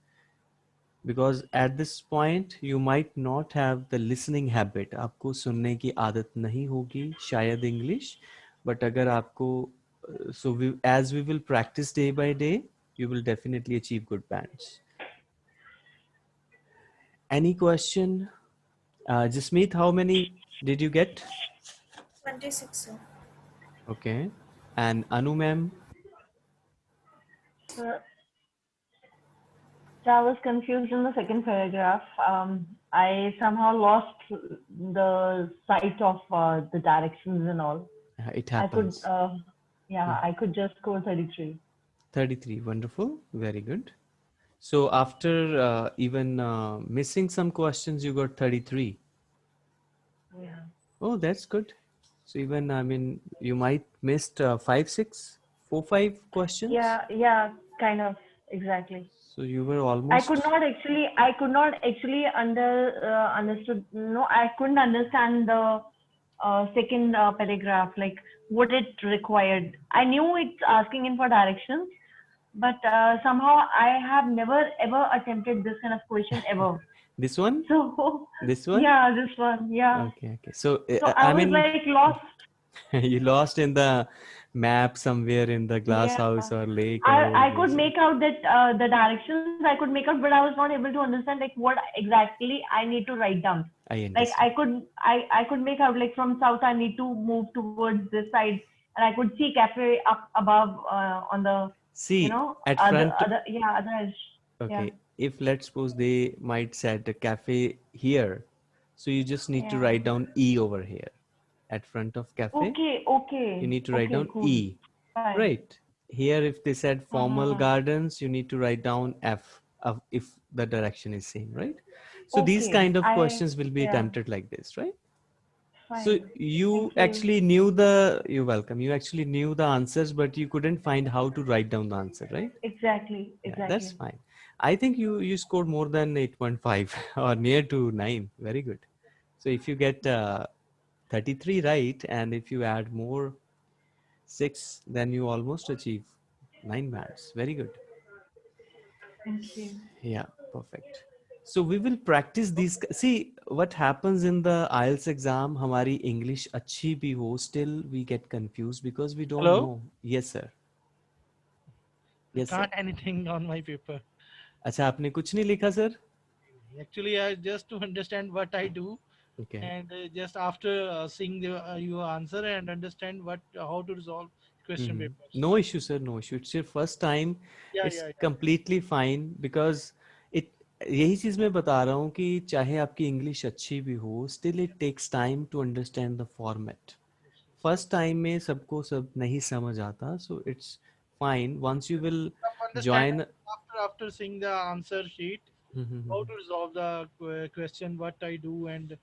because at this point you might not have the listening habit. आपको सुनने की आदत नहीं होगी शायद English, but अगर आपको uh, so we, as we will practice day by day, you will definitely achieve good bands. Any question? Uh, Jasmeet, how many did you get? 26, sir. Okay. And Anu ma'am? Sir, I was confused in the second paragraph. Um, I somehow lost the sight of uh, the directions and all. It I could, happens. uh, yeah, I could just score 33. 33. Wonderful. Very good. So after uh, even uh, missing some questions, you got 33. Yeah. Oh, that's good. So even, I mean, you might missed uh, five, six, four, five questions. Yeah, yeah, kind of, exactly. So you were almost. I could not actually, I could not actually under uh, understood. No, I couldn't understand the uh, second uh, paragraph, like what it required. I knew it's asking in for directions, but uh, somehow I have never ever attempted this kind of question ever. This one? So This one? yeah, this one, yeah. Okay, okay. So, uh, So I I was mean, like lost. you lost in the map somewhere in the glass Yeah. house or lake. or I, I could make out that uh, the directions I could make out, but I was not able to understand like what exactly I need to write down. I Like. I could I, I could make out like from south I need to move towards this side, and I could see cafe up above uh, on the See, you know at other, front. other yeah other edge. Okay, Yeah. if let's suppose they might set a cafe here, so you just need to write down E over here at front of cafe. Okay, okay. You need to write okay, down cool. E. Fine. Right. Here, if they said formal Uh-huh. gardens, you need to write down F of if the direction is same, right? So these kind of I- questions will be yeah. attempted like this, right? Fine. So you Thank you. actually knew the, you're welcome. You actually knew the answers, but you couldn't find how to write down the answer, right? Exactly, Yeah, exactly. that's fine. I think you you scored more than 8.5 or near to 9. Very good. So if you get uh, 33 right? And if you add more 6 then you almost achieve 9 bands very good. Thank you. Yeah perfect. So we will practice these see what happens in the IELTS exam hamari english achhi bhi ho still we get confused because we don't Hello? know. Yes sir. Yes sir. not anything on my paper. acha aapne kuch nahi likha sir? Actually i just to understand what i do. Okay. and uh, just after uh, seeing the, uh, your answer and understand what how to resolve question Mhm. papers. No issue, sir. No issue. It's your first time. Yeah, it's yeah, yeah. completely fine because it यही चीज़ मैं बता रहा हूँ कि चाहे आपकी English अच्छी भी हो still it takes time to understand the format first time में सबको सब नहीं समझ आता so it's fine once you will Understand join after after seeing the answer sheet, how to resolve the que- question, what I do, and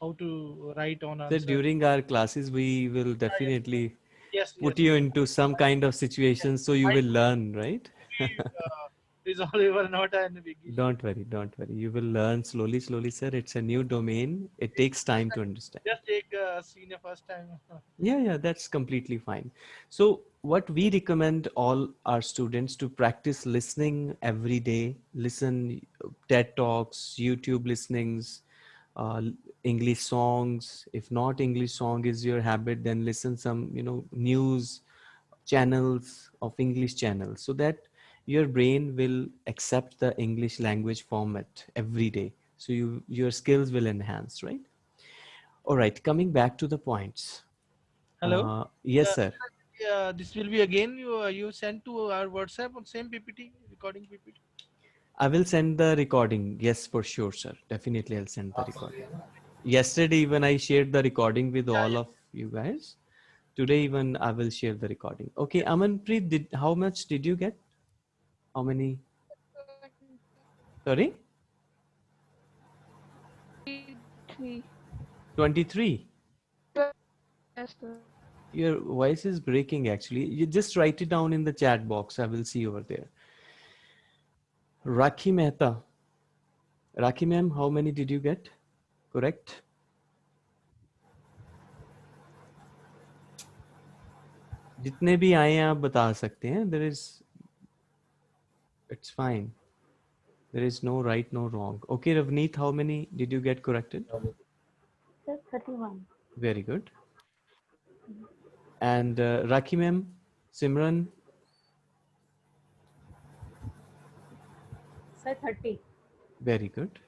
how to write on answer. during our classes we will definitely Yes, put you into some kind of situation so you I- will learn right? uh, resolve not and big don't worry don't worry. You will learn slowly slowly sir. It's a new domain. It takes time to understand. Just take senior first time. Yeah, yeah, that's completely fine. So, what we recommend all our students to practice listening every day, listen uh, TED Talks, YouTube listenings, uh, English songs. If not English song is your habit, then listen some, you know, news channels of English channels so that your brain will accept the English language format every day. So you your skills will enhance, right? All right, coming back to the points. Hello? Uh, yes, Uh, sir. Yeah, this will be again you uh, you send to our WhatsApp on same PPT recording PPT. I will send the recording. Yes, for sure, sir. Definitely, I'll send the recording. Yesterday, even I shared the recording with all of you guys. Today, even I will share the recording. Okay, Amanpreet, did how much did you get? How many? Sorry, Three. twenty-three. Yes, sir. Your voice is breaking. Actually, you just write it down in the chat box. I will see over there. Rakhi Mehta. Rakhi ma'am, how many did you get? Correct. जितने भी आए हैं आप बता सकते हैं there is it's fine there is no right no wrong okay Ravneet how many did you get corrected Sir, 31. Very good and Rakhi ma'am Simran Sir, 30. very good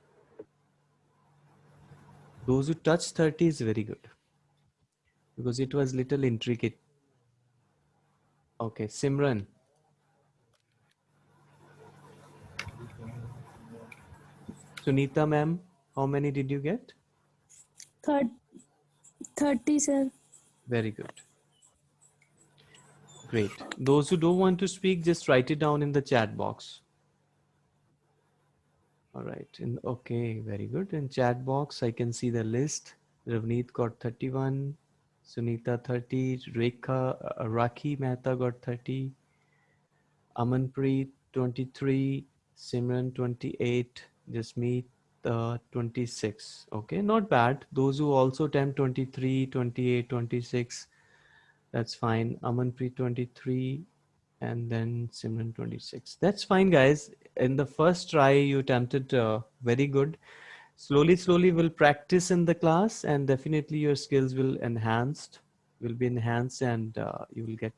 Those who touch 30 is very good because it was little intricate. Okay, Simran. Sunita ma'am, how many did you get? Third, 30, sir. Very good. Great. Those who don't want to speak, just write it down in the chat box. All right. In, okay, very good. In chat box, I can see the list. Ravneet got 31, Sunita 30, Rekha, uh, Rakhi Mehta got 30, Amanpreet 23, Simran 28, Jasmeet uh, 26. Okay, not bad. Those who also attempt 23, 28, 26, that's fine. Amanpreet 23 and then Simran 26. That's fine, guys. In the first try, you attempted uh, very good. Slowly, slowly, we'll practice in the class and definitely your skills will enhanced, will be enhanced and uh, you will get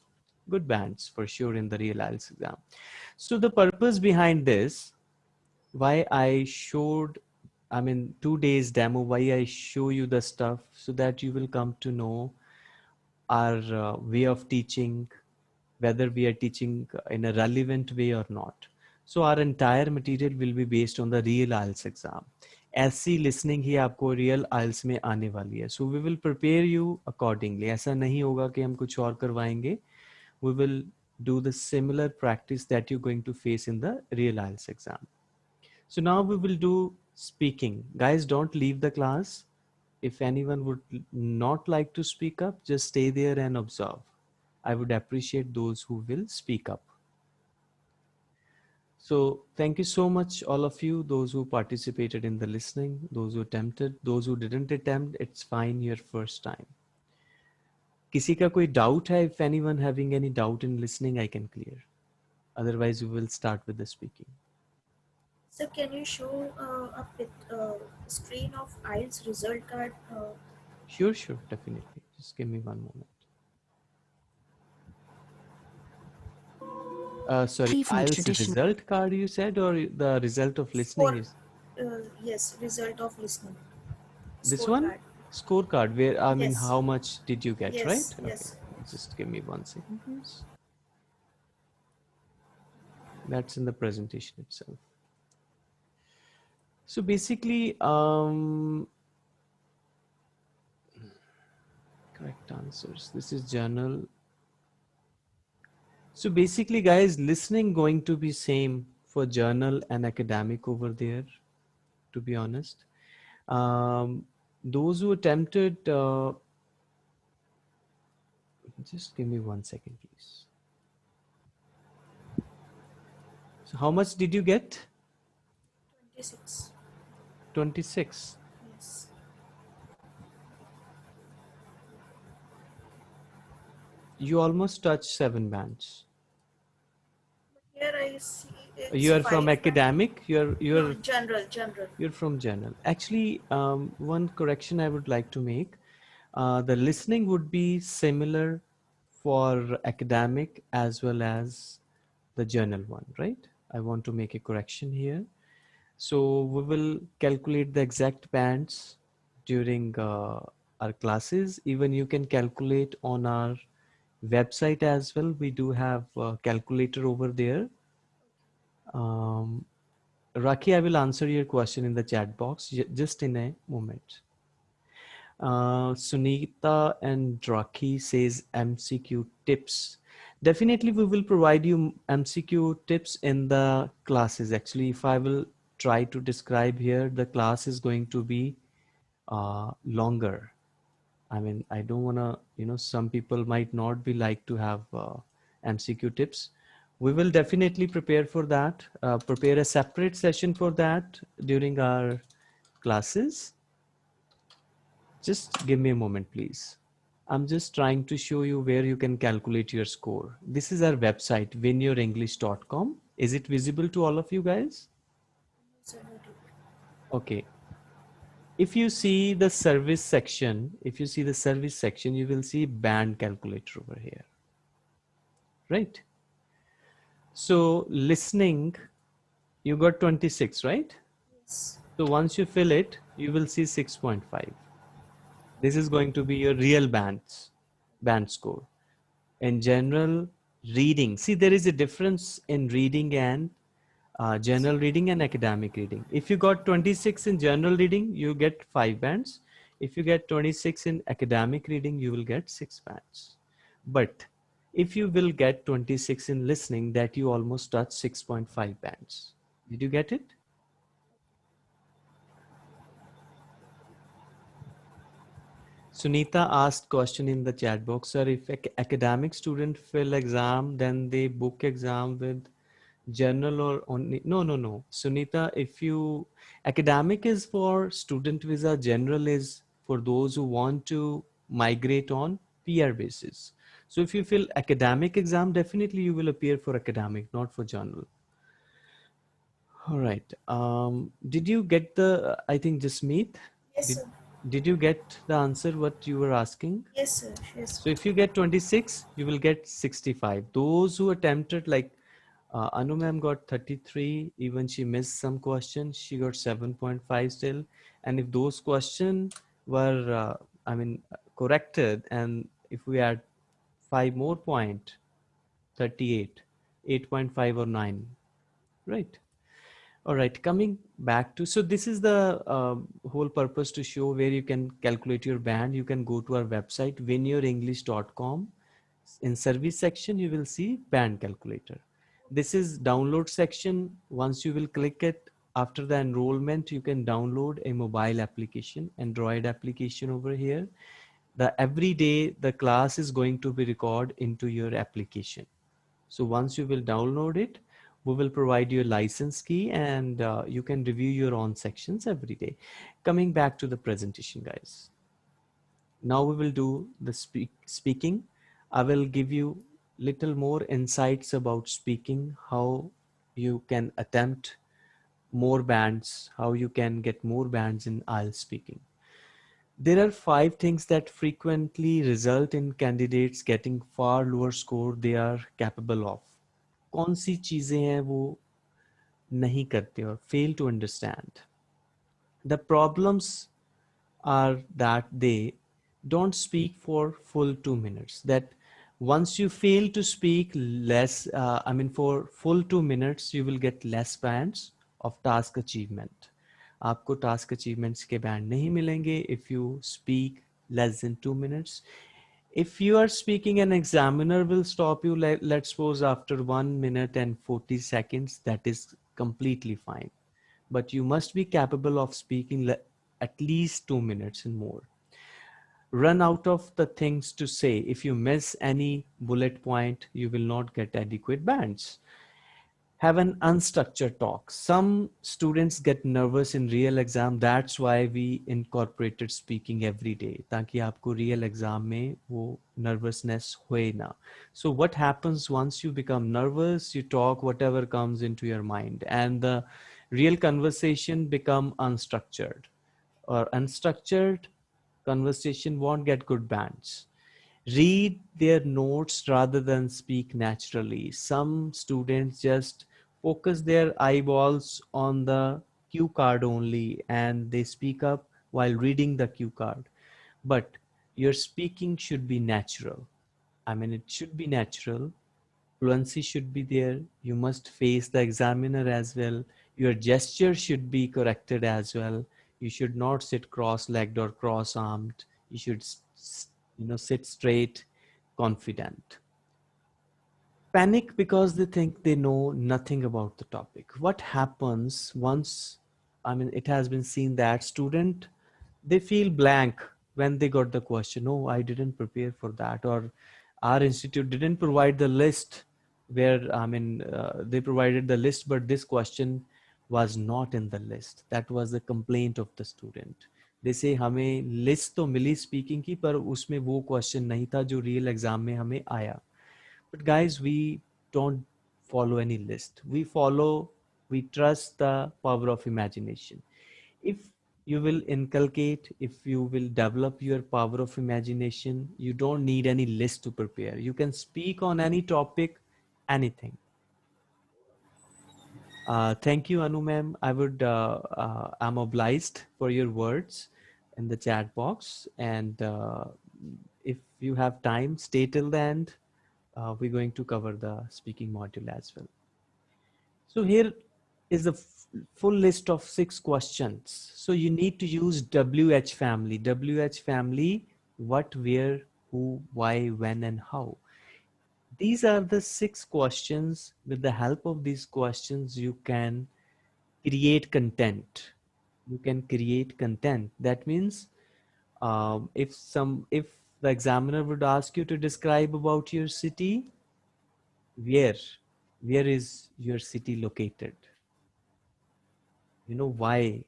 good bands for sure in the real IELTS exam. So the purpose behind this, why I showed, I mean, two days demo, why I show you the stuff so that you will come to know our uh, way of teaching, whether we are teaching in a relevant way or not. So our entire material will be based on the real IELTS exam. ऐसी listening ही आपको real आइल्स में आने वाली है so we will prepare you accordingly ऐसा नहीं होगा कि हम कुछ और करवाएंगे we will do the similar practice that you're going to face in the real IELTS exam. So now we will do speaking. Guys, don't leave the class. If anyone would not like to speak up, just stay there and observe. I would appreciate those who will speak up. So thank you so much, all of you, those who participated in the listening, those who attempted, those who didn't attempt, it's fine your first time. किसी का कोई doubt है? If anyone having any doubt in listening, I can clear. Otherwise, we will start with the speaking. So can you show uh, a bit, uh, screen of IELTS result card? Uh, Sure, sure, definitely. Just give Uh, sorry, the IELTS tradition- result card you said or the result of listening For- is uh, yes, result of listening. this one? Scorecard. Scorecard where, I mean, Yes. how much did you get, Yes, right? yes. Okay, just give me one second, please. That's in the presentation itself. So basically, um, correct answers. This is general. So basically, guys, listening going to be same for general and academic over there, to be honest. Um, those who attempted, uh, just give me one second, please. So how much did you get? 26. 26. Yes. You almost touched seven bands. Here I see You are from academic. You're you're No, general, general. You're from general. Actually, um, one correction I would like to make. Uh, the listening would be similar for academic as well as the general one, right? I want to make a correction here. So we will calculate the exact bands during uh, our classes. Even you can calculate on our website as well. We do have a calculator over there. Um, Rakhi, I will answer your question in the chat box just in a moment. Uh, Sunita and Rakhi says MCQ tips. Definitely, we will provide you MCQ tips in the classes. Actually, if I will try to describe here, the class is going to be uh, longer. I mean, I don't want to, you know, some people might not be like to have uh, MCQ tips. We will definitely prepare for that, uh, prepare a separate session for that during our classes. Just give me a moment, please. I'm just trying to show you where you can calculate your score. This is our website, winyourenglish.com. Is it visible to all of you guys? Okay. If you see the service section, if you see the service section, you will see band calculator over here. Right? So listening, you got 26, right? Yes. So once you fill it, you will see 6.5. This is going to be your real bands, band score. In general reading, see there is a difference in reading and uh, general reading and academic reading. If you got 26 in general reading, you get five bands. If you get 26 in academic reading, you will get six bands. But if you will get 26 in listening, that you almost touch 6.5 bands. Did you get it? Sunita asked question in the chat box, sir, if academic student fill exam, then they book exam with general or only, no, no, no. Sunita, if you, academic is for student visa, general is for those who want to migrate on PR basis. So if you fill academic exam, definitely you will appear for academic, not for general. All right. Um, did you get the, I think Jasmeet? Yes, did, sir. Did you get the answer what you were asking? Yes, sir. Yes. So if you get 26, you will get 65. Those who attempted like uh, Anu ma'am got 33, even she missed some questions, she got 7.5 still. And if those questions were, uh, I mean, corrected and if we add five more point, 38, 8.5 or 9, right? All right, coming back to, so this is the uh, whole purpose to show where you can calculate your band. You can go to our website, winyourenglish.com. In service section, you will see band calculator. This is download section. Once you will click it, after the enrollment, you can download a mobile application, Android application over here. The every day, the class is going to be recorded into your application. So once you will download it, we will provide you a license key and uh, you can review your own sections every day. Coming back to the presentation, guys. Now we will do the speak speaking. I will give you little more insights about speaking, how you can attempt more bands, how you can get more bands in IELTS speaking. There are five things that frequently result in candidates getting far lower score they are capable of. कौन सी चीजें हैं वो नहीं करते और fail to understand the problems are that they don't speak for full two minutes that once you fail to speak less uh, i mean for full two minutes you will get less bands of task achievement आपको task achievements के band नहीं मिलेंगे if you speak less than two minutes if you are speaking an examiner will stop you let, let's suppose after one minute and 40 seconds that is completely fine but you must be capable of speaking at least two minutes and more run out of the things to say if you miss any bullet point you will not get adequate bands have an unstructured talk. Some students get nervous in real exam. That's why we incorporated speaking every day. ताकि आपको real exam में वो nervousness होए ना. So what happens once you become nervous, you talk whatever comes into your mind and the real conversation become unstructured or unstructured conversation won't get good bands read their notes rather than speak naturally. Some students just focus their eyeballs on the cue card only and they speak up while reading the cue card. But your speaking should be natural. I mean, it should be natural. Fluency should be there. You must face the examiner as well. Your gesture should be corrected as well. You should not sit cross-legged or cross-armed. You should, you know, sit straight, confident panic because they think they know nothing about the topic. What happens once, I mean, it has been seen that student, they feel blank when they got the question, oh, I didn't prepare for that, or our institute didn't provide the list where, I mean, uh, they provided the list, but this question was not in the list. That was the complaint of the student. They say हमें list तो मिली speaking की पर उसमें वो question नहीं था जो real exam में हमें आया but guys we don't follow any list we follow we trust the power of imagination if you will inculcate if you will develop your power of imagination you don't need any list to prepare you can speak on any topic anything Uh, thank you, Anu ma'am. I would, uh, uh, I'm obliged for your words in the chat box. And uh, if you have time, stay till the end. Uh, we're going to cover the speaking module as well. So here is the full list of six questions. So you need to use WH family. WH family, what, where, who, why, when, and how. These are the six questions. With the help of these questions, you can create content. You can create content. That means um, if some, if the examiner would ask you to describe about your city, where, where is your city located? You know, why,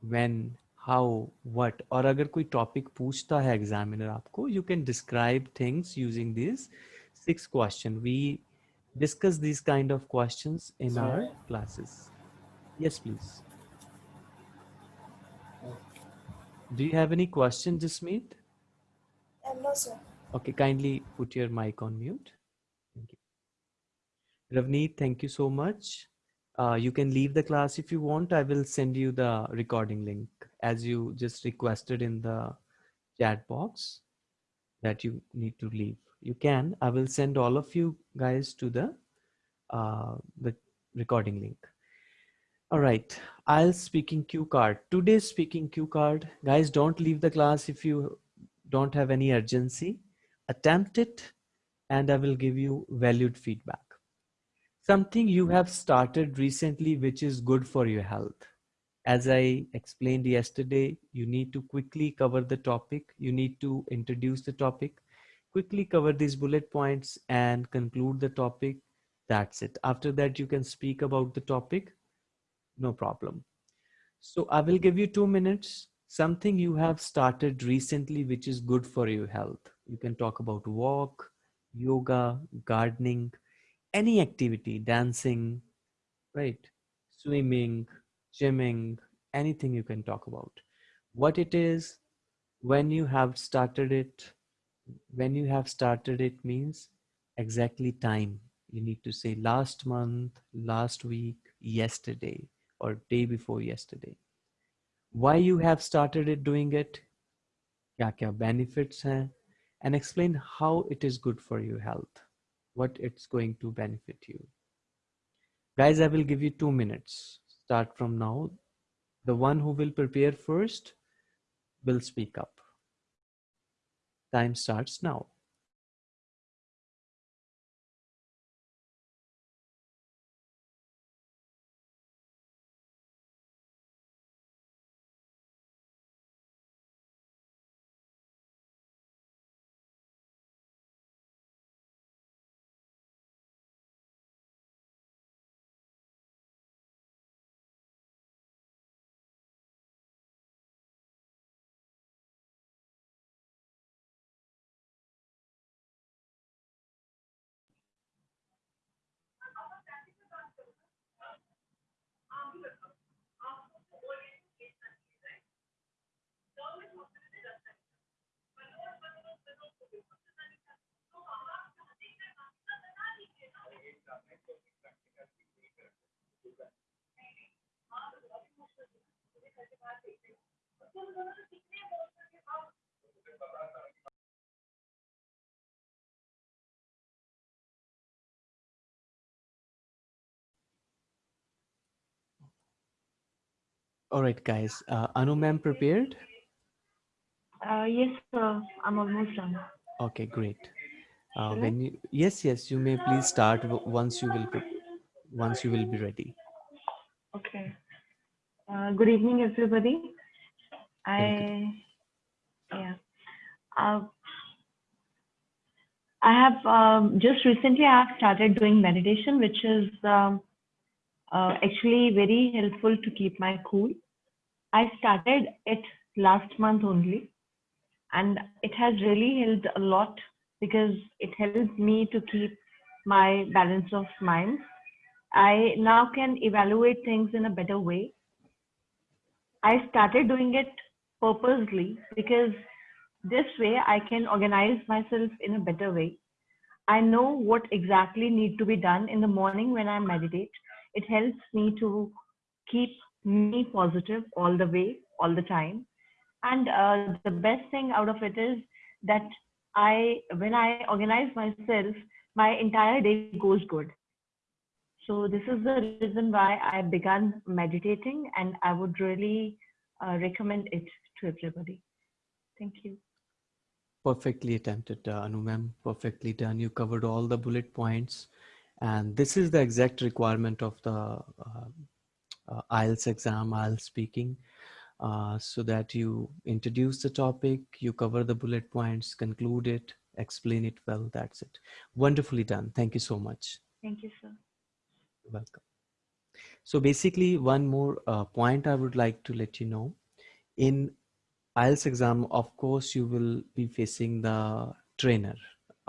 when, how, what, or agar koi topic puchta hai examiner aapko, you can describe things using these six question. We discuss these kind of questions in Sorry? our classes. Yes, please. Do you have any question, meet Sir. Okay, kindly put your mic on mute. Thank you. Ravneet, thank you so much. Uh, you can leave the class if you want. I will send you the recording link as you just requested in the chat box that you need to leave you can i will send all of you guys to the uh, the recording link all right i'll speaking cue card today's speaking cue card guys don't leave the class if you don't have any urgency attempt it and i will give you valued feedback something you have started recently which is good for your health as i explained yesterday you need to quickly cover the topic you need to introduce the topic quickly cover these bullet points and conclude the topic. That's it. After that, you can speak about the topic. No problem. So I will give you two minutes. Something you have started recently, which is good for your health. You can talk about walk, yoga, gardening, any activity, dancing, right? Swimming, gymming, anything you can talk about. What it is, when you have started it, when you have started it means exactly time you need to say last month last week yesterday or day before yesterday why you have started it doing it kya kya benefits hai and explain how it is good for your health what it's going to benefit you. Guys i will give you 2 minutes. Start from now. The one who will prepare first will speak up. Time starts now. All right, guys. Uh, Anu ma'am prepared? Uh, yes, sir. I'm almost done. Okay, great. Uh, when you, yes, yes, you may please start once you will, once you will be ready. Okay. Uh, good evening, everybody. I, yeah. Uh, I have um, just recently I have started doing meditation, which is um, uh, actually very helpful to keep my cool. I started it last month only, and it has really helped a lot because it helps me to keep my balance of mind. I now can evaluate things in a better way. I started doing it purposely because this way I can organize myself in a better way. I know what exactly need to be done in the morning when I meditate it helps me to keep me positive all the way, all the time. And uh, the best thing out of it is that I, when I organize myself, my entire day goes good. So this is the reason why I began meditating, and I would really uh, recommend it to everybody. Thank you. Perfectly attempted, uh, Anu ma'am. Perfectly done. You covered all the bullet points. And this is the exact requirement of the uh, uh, IELTS exam, IELTS speaking, uh, so that you introduce the topic, you cover the bullet points, conclude it, explain it well. That's it. Wonderfully done. Thank you so much. Thank you, sir. Welcome. So basically one more uh, point I would like to let you know in IELTS exam, of course, you will be facing the trainer,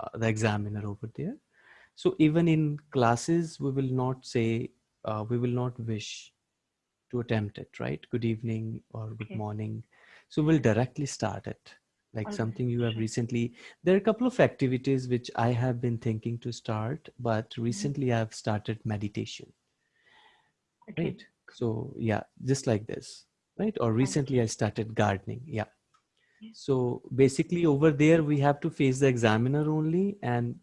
uh, the examiner over there. So even in classes, we will not say, uh, we will not wish to attempt it, right? Good evening or good Okay. morning. So we'll directly start it like All right, something you have sure. recently there are a couple of activities which i have been thinking to start but Mm-hmm. recently i've started meditation Okay. right so yeah just like this right or recently i started gardening yeah so basically over there we have to face the examiner only and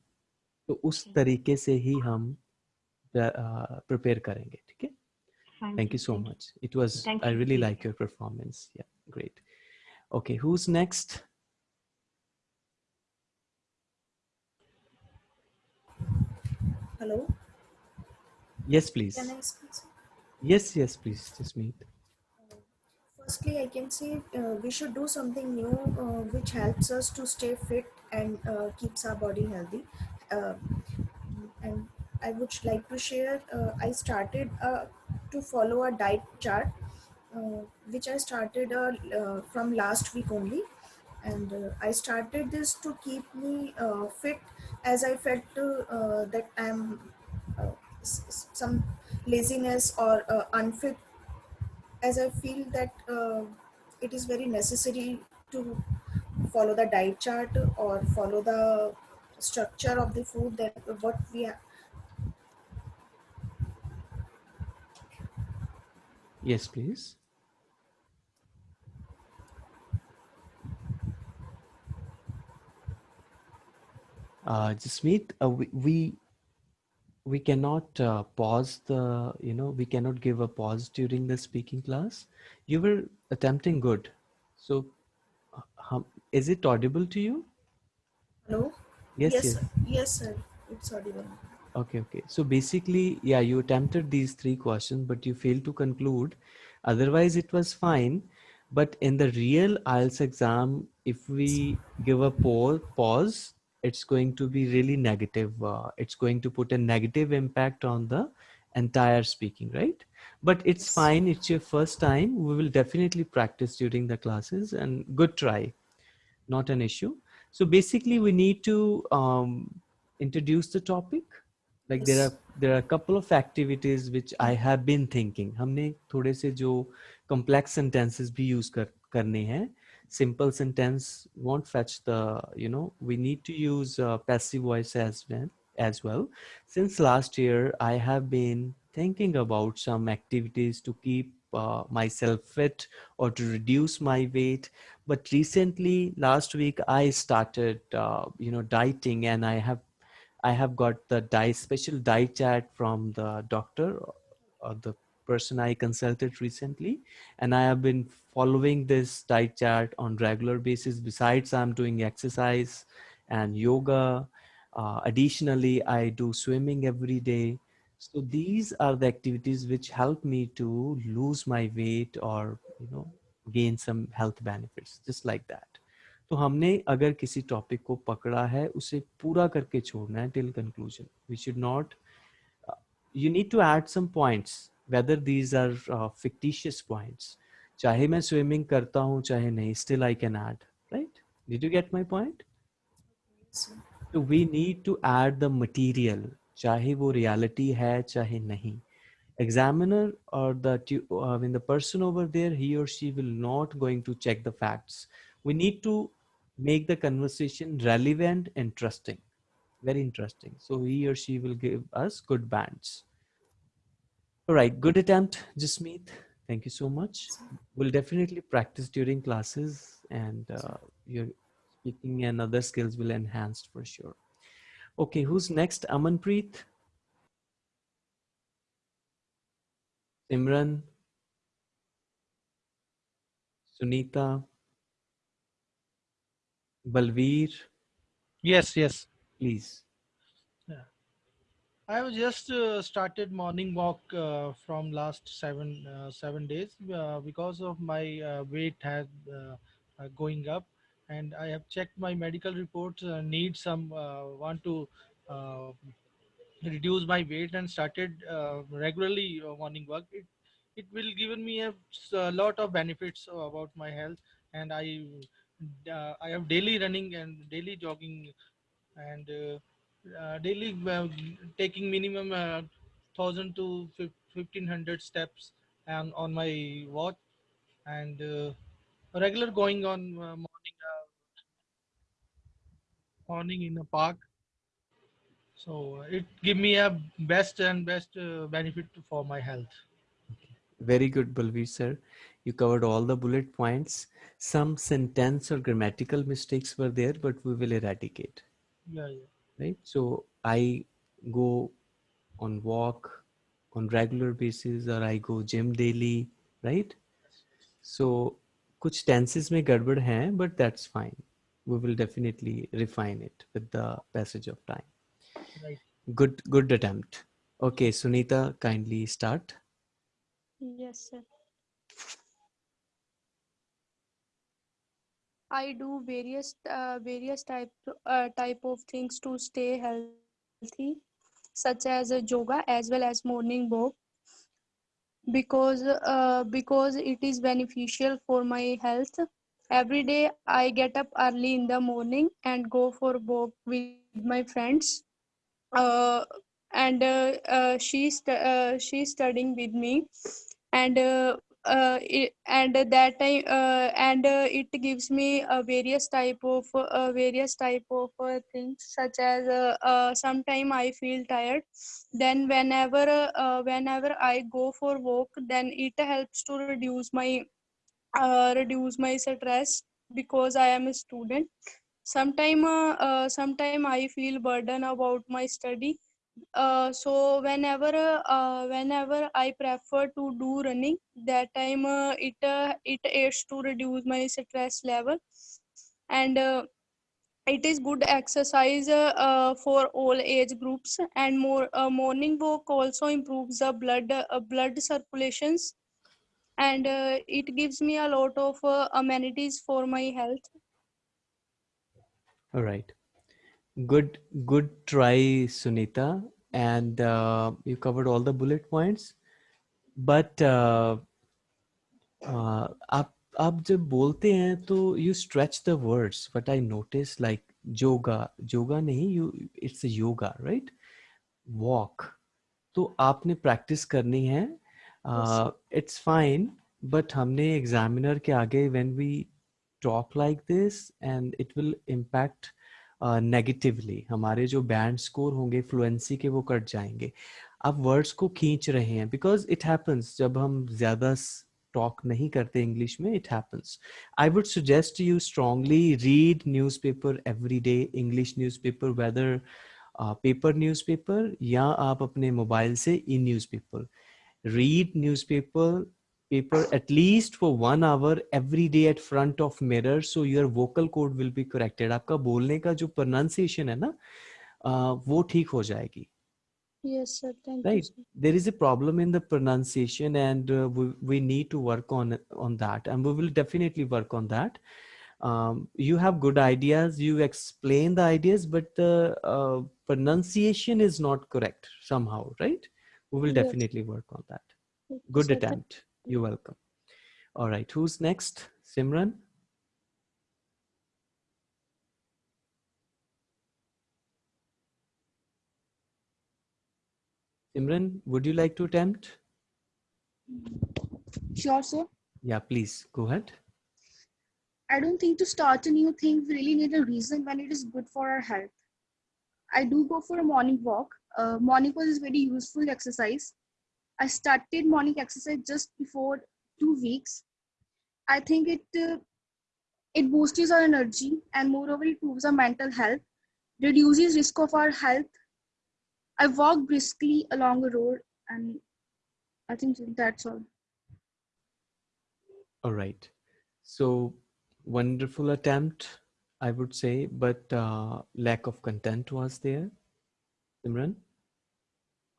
तो उस तरीके से ही हम prepare करेंगे ठीक है Thank thank you so thank much it was Thank i you. really like your performance yeah great okay who's next Hello. yes please Can I speak? yes yes please Jasmeet Firstly, I can say uh, we should do something new uh, which helps us to stay fit and uh, keeps our body healthy. Uh, and I would like to share. Uh, I started uh, to follow a diet chart, uh, which I started uh, uh, from last week only, and uh, I started this to keep me uh, fit, as I felt that I'm some laziness or unfit as I feel that it is very necessary to follow the diet chart or follow the structure of the food that what we yes please uh Jasmeet, uh, we, we we cannot uh, pause the you know we cannot give a pause during the speaking class you were attempting good so uh, hum, is it audible to you Hello. yes yes, yes sir. yes, sir. It's audible. Okay okay. So basically yeah you attempted these three questions but you failed to conclude. Otherwise it was fine. But in the real IELTS exam if we give a pause pause it's going to be really negative uh, it's going to put a negative impact on the entire speaking right? But it's fine it's your first time. We will definitely practice during the classes and good try not an issue. So basically we need to um, introduce the topic like there Yes. are there are a couple of activities which I have been thinking हमने थोड़े से जो complex sentences भी use कर करने हैं simple sentence won't fetch the you know we need to use uh, passive voice as well as well since last year I have been thinking about some activities to keep uh, myself fit or to reduce my weight but recently last week I started uh, you know dieting and I have I have got the diet special diet chart from the doctor or the person I consulted recently, and I have been following this diet chart on regular basis. Besides, I'm doing exercise and yoga. Uh, additionally, I do swimming every day. So these are the activities which help me to lose my weight or you know gain some health benefits, just like that. तो हमने अगर किसी topic को पकड़ा है उसे पूरा करके छोड़ना है till conclusion we should not you need to add some these are fictitious points चाहे मैं स्विमिंग करता हूँ चाहे नहीं still I can add right did you get my point तो we need to add the material चाहे वो reality है चाहे नहीं. Examiner or the uh, when the person over there he or she will not going to check the facts. We need to make the conversation relevant and interesting very interesting so he or she will give us good bands All right, good attempt, Jasmeet. Thank you so much. We'll definitely practice during classes and uh, your speaking and other skills will enhance for sure. Okay, who's next? Amanpreet? Simran? Sunita? Balveer? Yes, yes. Please. I have just uh, started morning walk uh, from last seven uh, seven days uh, because of my uh, weight had uh, uh, going up, and I have checked my medical reports. Uh, need some uh, want to uh, reduce my weight and started uh, regularly uh, morning walk. It it will given me a lot of benefits about my health, and I uh, I have daily running and daily jogging and uh, uh, daily uh, taking minimum uh, 1000 to 1500 steps on, on my watch. And uh, regular going on uh, morning uh, morning in a park. So uh, it give me a best and best uh, benefit for my health. Very good, Balveer sir You covered all the bullet points. Some sentence or grammatical mistakes were there, but we will eradicate. yeah yeah Right? So I go on walk on regular basis or I go gym daily, right? So कुछ tenses में गड़बड़ हैं, but that's fine. We will definitely refine it with the passage of time. right Good, good attempt. Okay, Sunita, kindly start. Yes, sir. I do various uh, various type uh, type of things to stay healthy, such as uh, yoga as well as morning walk, because uh, because it is beneficial for my health. Every day I get up early in the morning and go for walk with my friends. Uh, and uh, uh, she's uh, she's studying with me and uh, uh, it, and that time uh, and uh, it gives me a various type of uh, various type of uh, things such as uh, uh, sometime i feel tired. Then whenever uh, uh, whenever i go for walk then it helps to reduce my uh, reduce my stress because i am a student. Sometime uh, uh, sometime i feel burden about my study uh, so whenever uh, whenever I prefer to do running, that time uh, it uh, it aids to reduce my stress level, and uh, it is good exercise for all age groups. And more morning walk also improves the blood blood circulations, and it gives me a lot of amenities for my health. All right. Good, good try, Sunita. And uh, you covered all the bullet points. But uh, uh, आप आप जब बोलते हैं तो you stretch the words. But I notice like yoga, yoga नहीं you it's a yoga, right? Walk. तो आपने practice करनी है इट्स फाइन बट हमने एग्जामिनर के आगे when we talk like this and it will impact negatively uh, हमारे जो बैंड स्कोर होंगे फ्लुएंसी के वो कट जाएँगे। आप वर्ड्स को खींच रहे हैं बिकॉज़ इट हैपन्स जब हम ज़्यादा टॉक नहीं करते इंग्लिश में it happens I would suggest you strongly read newspaper every day English newspaper whether paper newspaper या आप अपने मोबाइल से e newspaper read newspaper paper at least for one hour every day at front of mirror so your vocal cord will be corrected आपका बोलने का जो pronunciation है ना uh, वो ठीक हो जाएगी Yes, sir. Thank right you. Sir. there is a problem in the pronunciation and uh, we, we need to work on on that and we will definitely work on that um, you have good ideas you explain the ideas but the uh, pronunciation is not correct somehow right we will Yes. definitely work on that Yes, good sir. Thank- attempt you're welcome all right who's next simran simran would you like to attempt Sure, sir. yeah please go ahead I don't think to start a new thing, we really need a reason when it is good for our health. I do go for a morning walk. Uh, morning walk is very useful exercise. I started morning exercise just before two weeks. I think it uh, it boosts our energy and moreover it improves our mental health, reduces risk of our health. I walk briskly along the road and I think that's all. All right. So wonderful attempt, I would say, but uh, lack of content was there. Simran,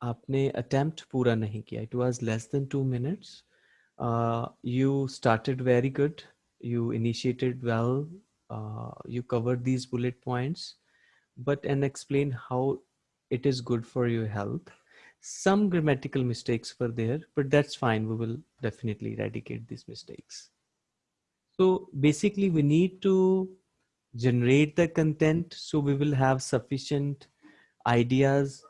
आपने attempt पूरा नहीं किया. It was less than two minutes. Uh, you started very good. You initiated well. Uh, you covered these bullet points, but and explain how it is good for your health. Some grammatical mistakes were there, but that's fine. We will definitely eradicate these mistakes. So basically we need to generate the content so we will have sufficient ideas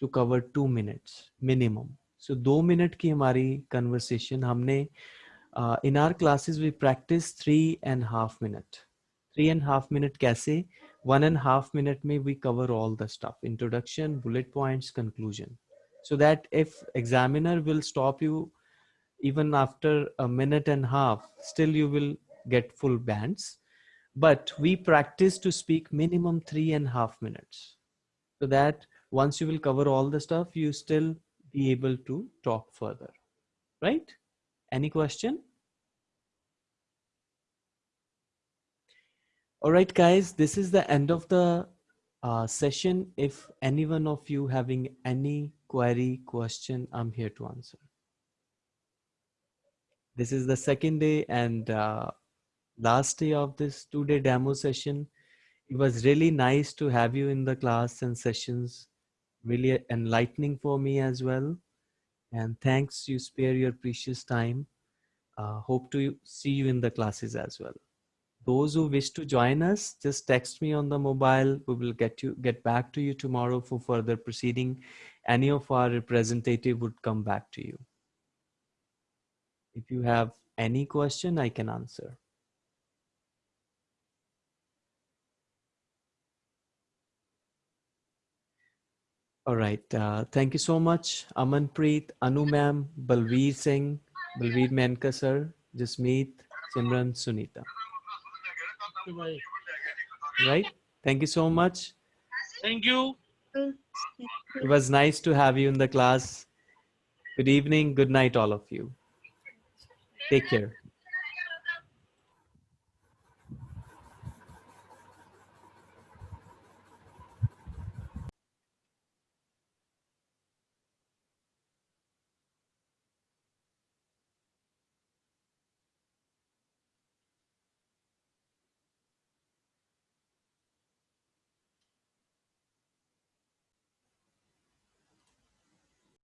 to cover two minutes minimum. So दो minute की हमारी conversation हमने uh, in our classes we practice three and half minute. Three and half minute कैसे? One and half minute में we cover all the stuff. Introduction, bullet points, conclusion. So that if examiner will stop you even after a minute and a half, still you will get full bands. But we practice to speak minimum three and a half minutes. So that once you will cover all the stuff, you still be able to talk further. Right? Any question? All right, guys, this is the end of the uh, session. If any one of you having any query, question, I'm here to answer. This is the second day and uh, last day of this two-day demo session. It was really nice to have you in the class and sessions, really enlightening for me as well. And thanks you spare your precious time. Uh, hope to see you in the classes as well. Those who wish to join us, just text me on the mobile. We will get you get back to you tomorrow for further proceeding. Any of our representative would come back to you. If you have any question, I can answer. All right. Uh, thank you so much, Amanpreet, Anu ma'am, Balveer Singh, Balveer Menka sir, Jasmeet, Simran, Sunita. Right. Thank you so much. Thank you. It was nice to have you in the class. Good evening. Good night, all of you. Take care.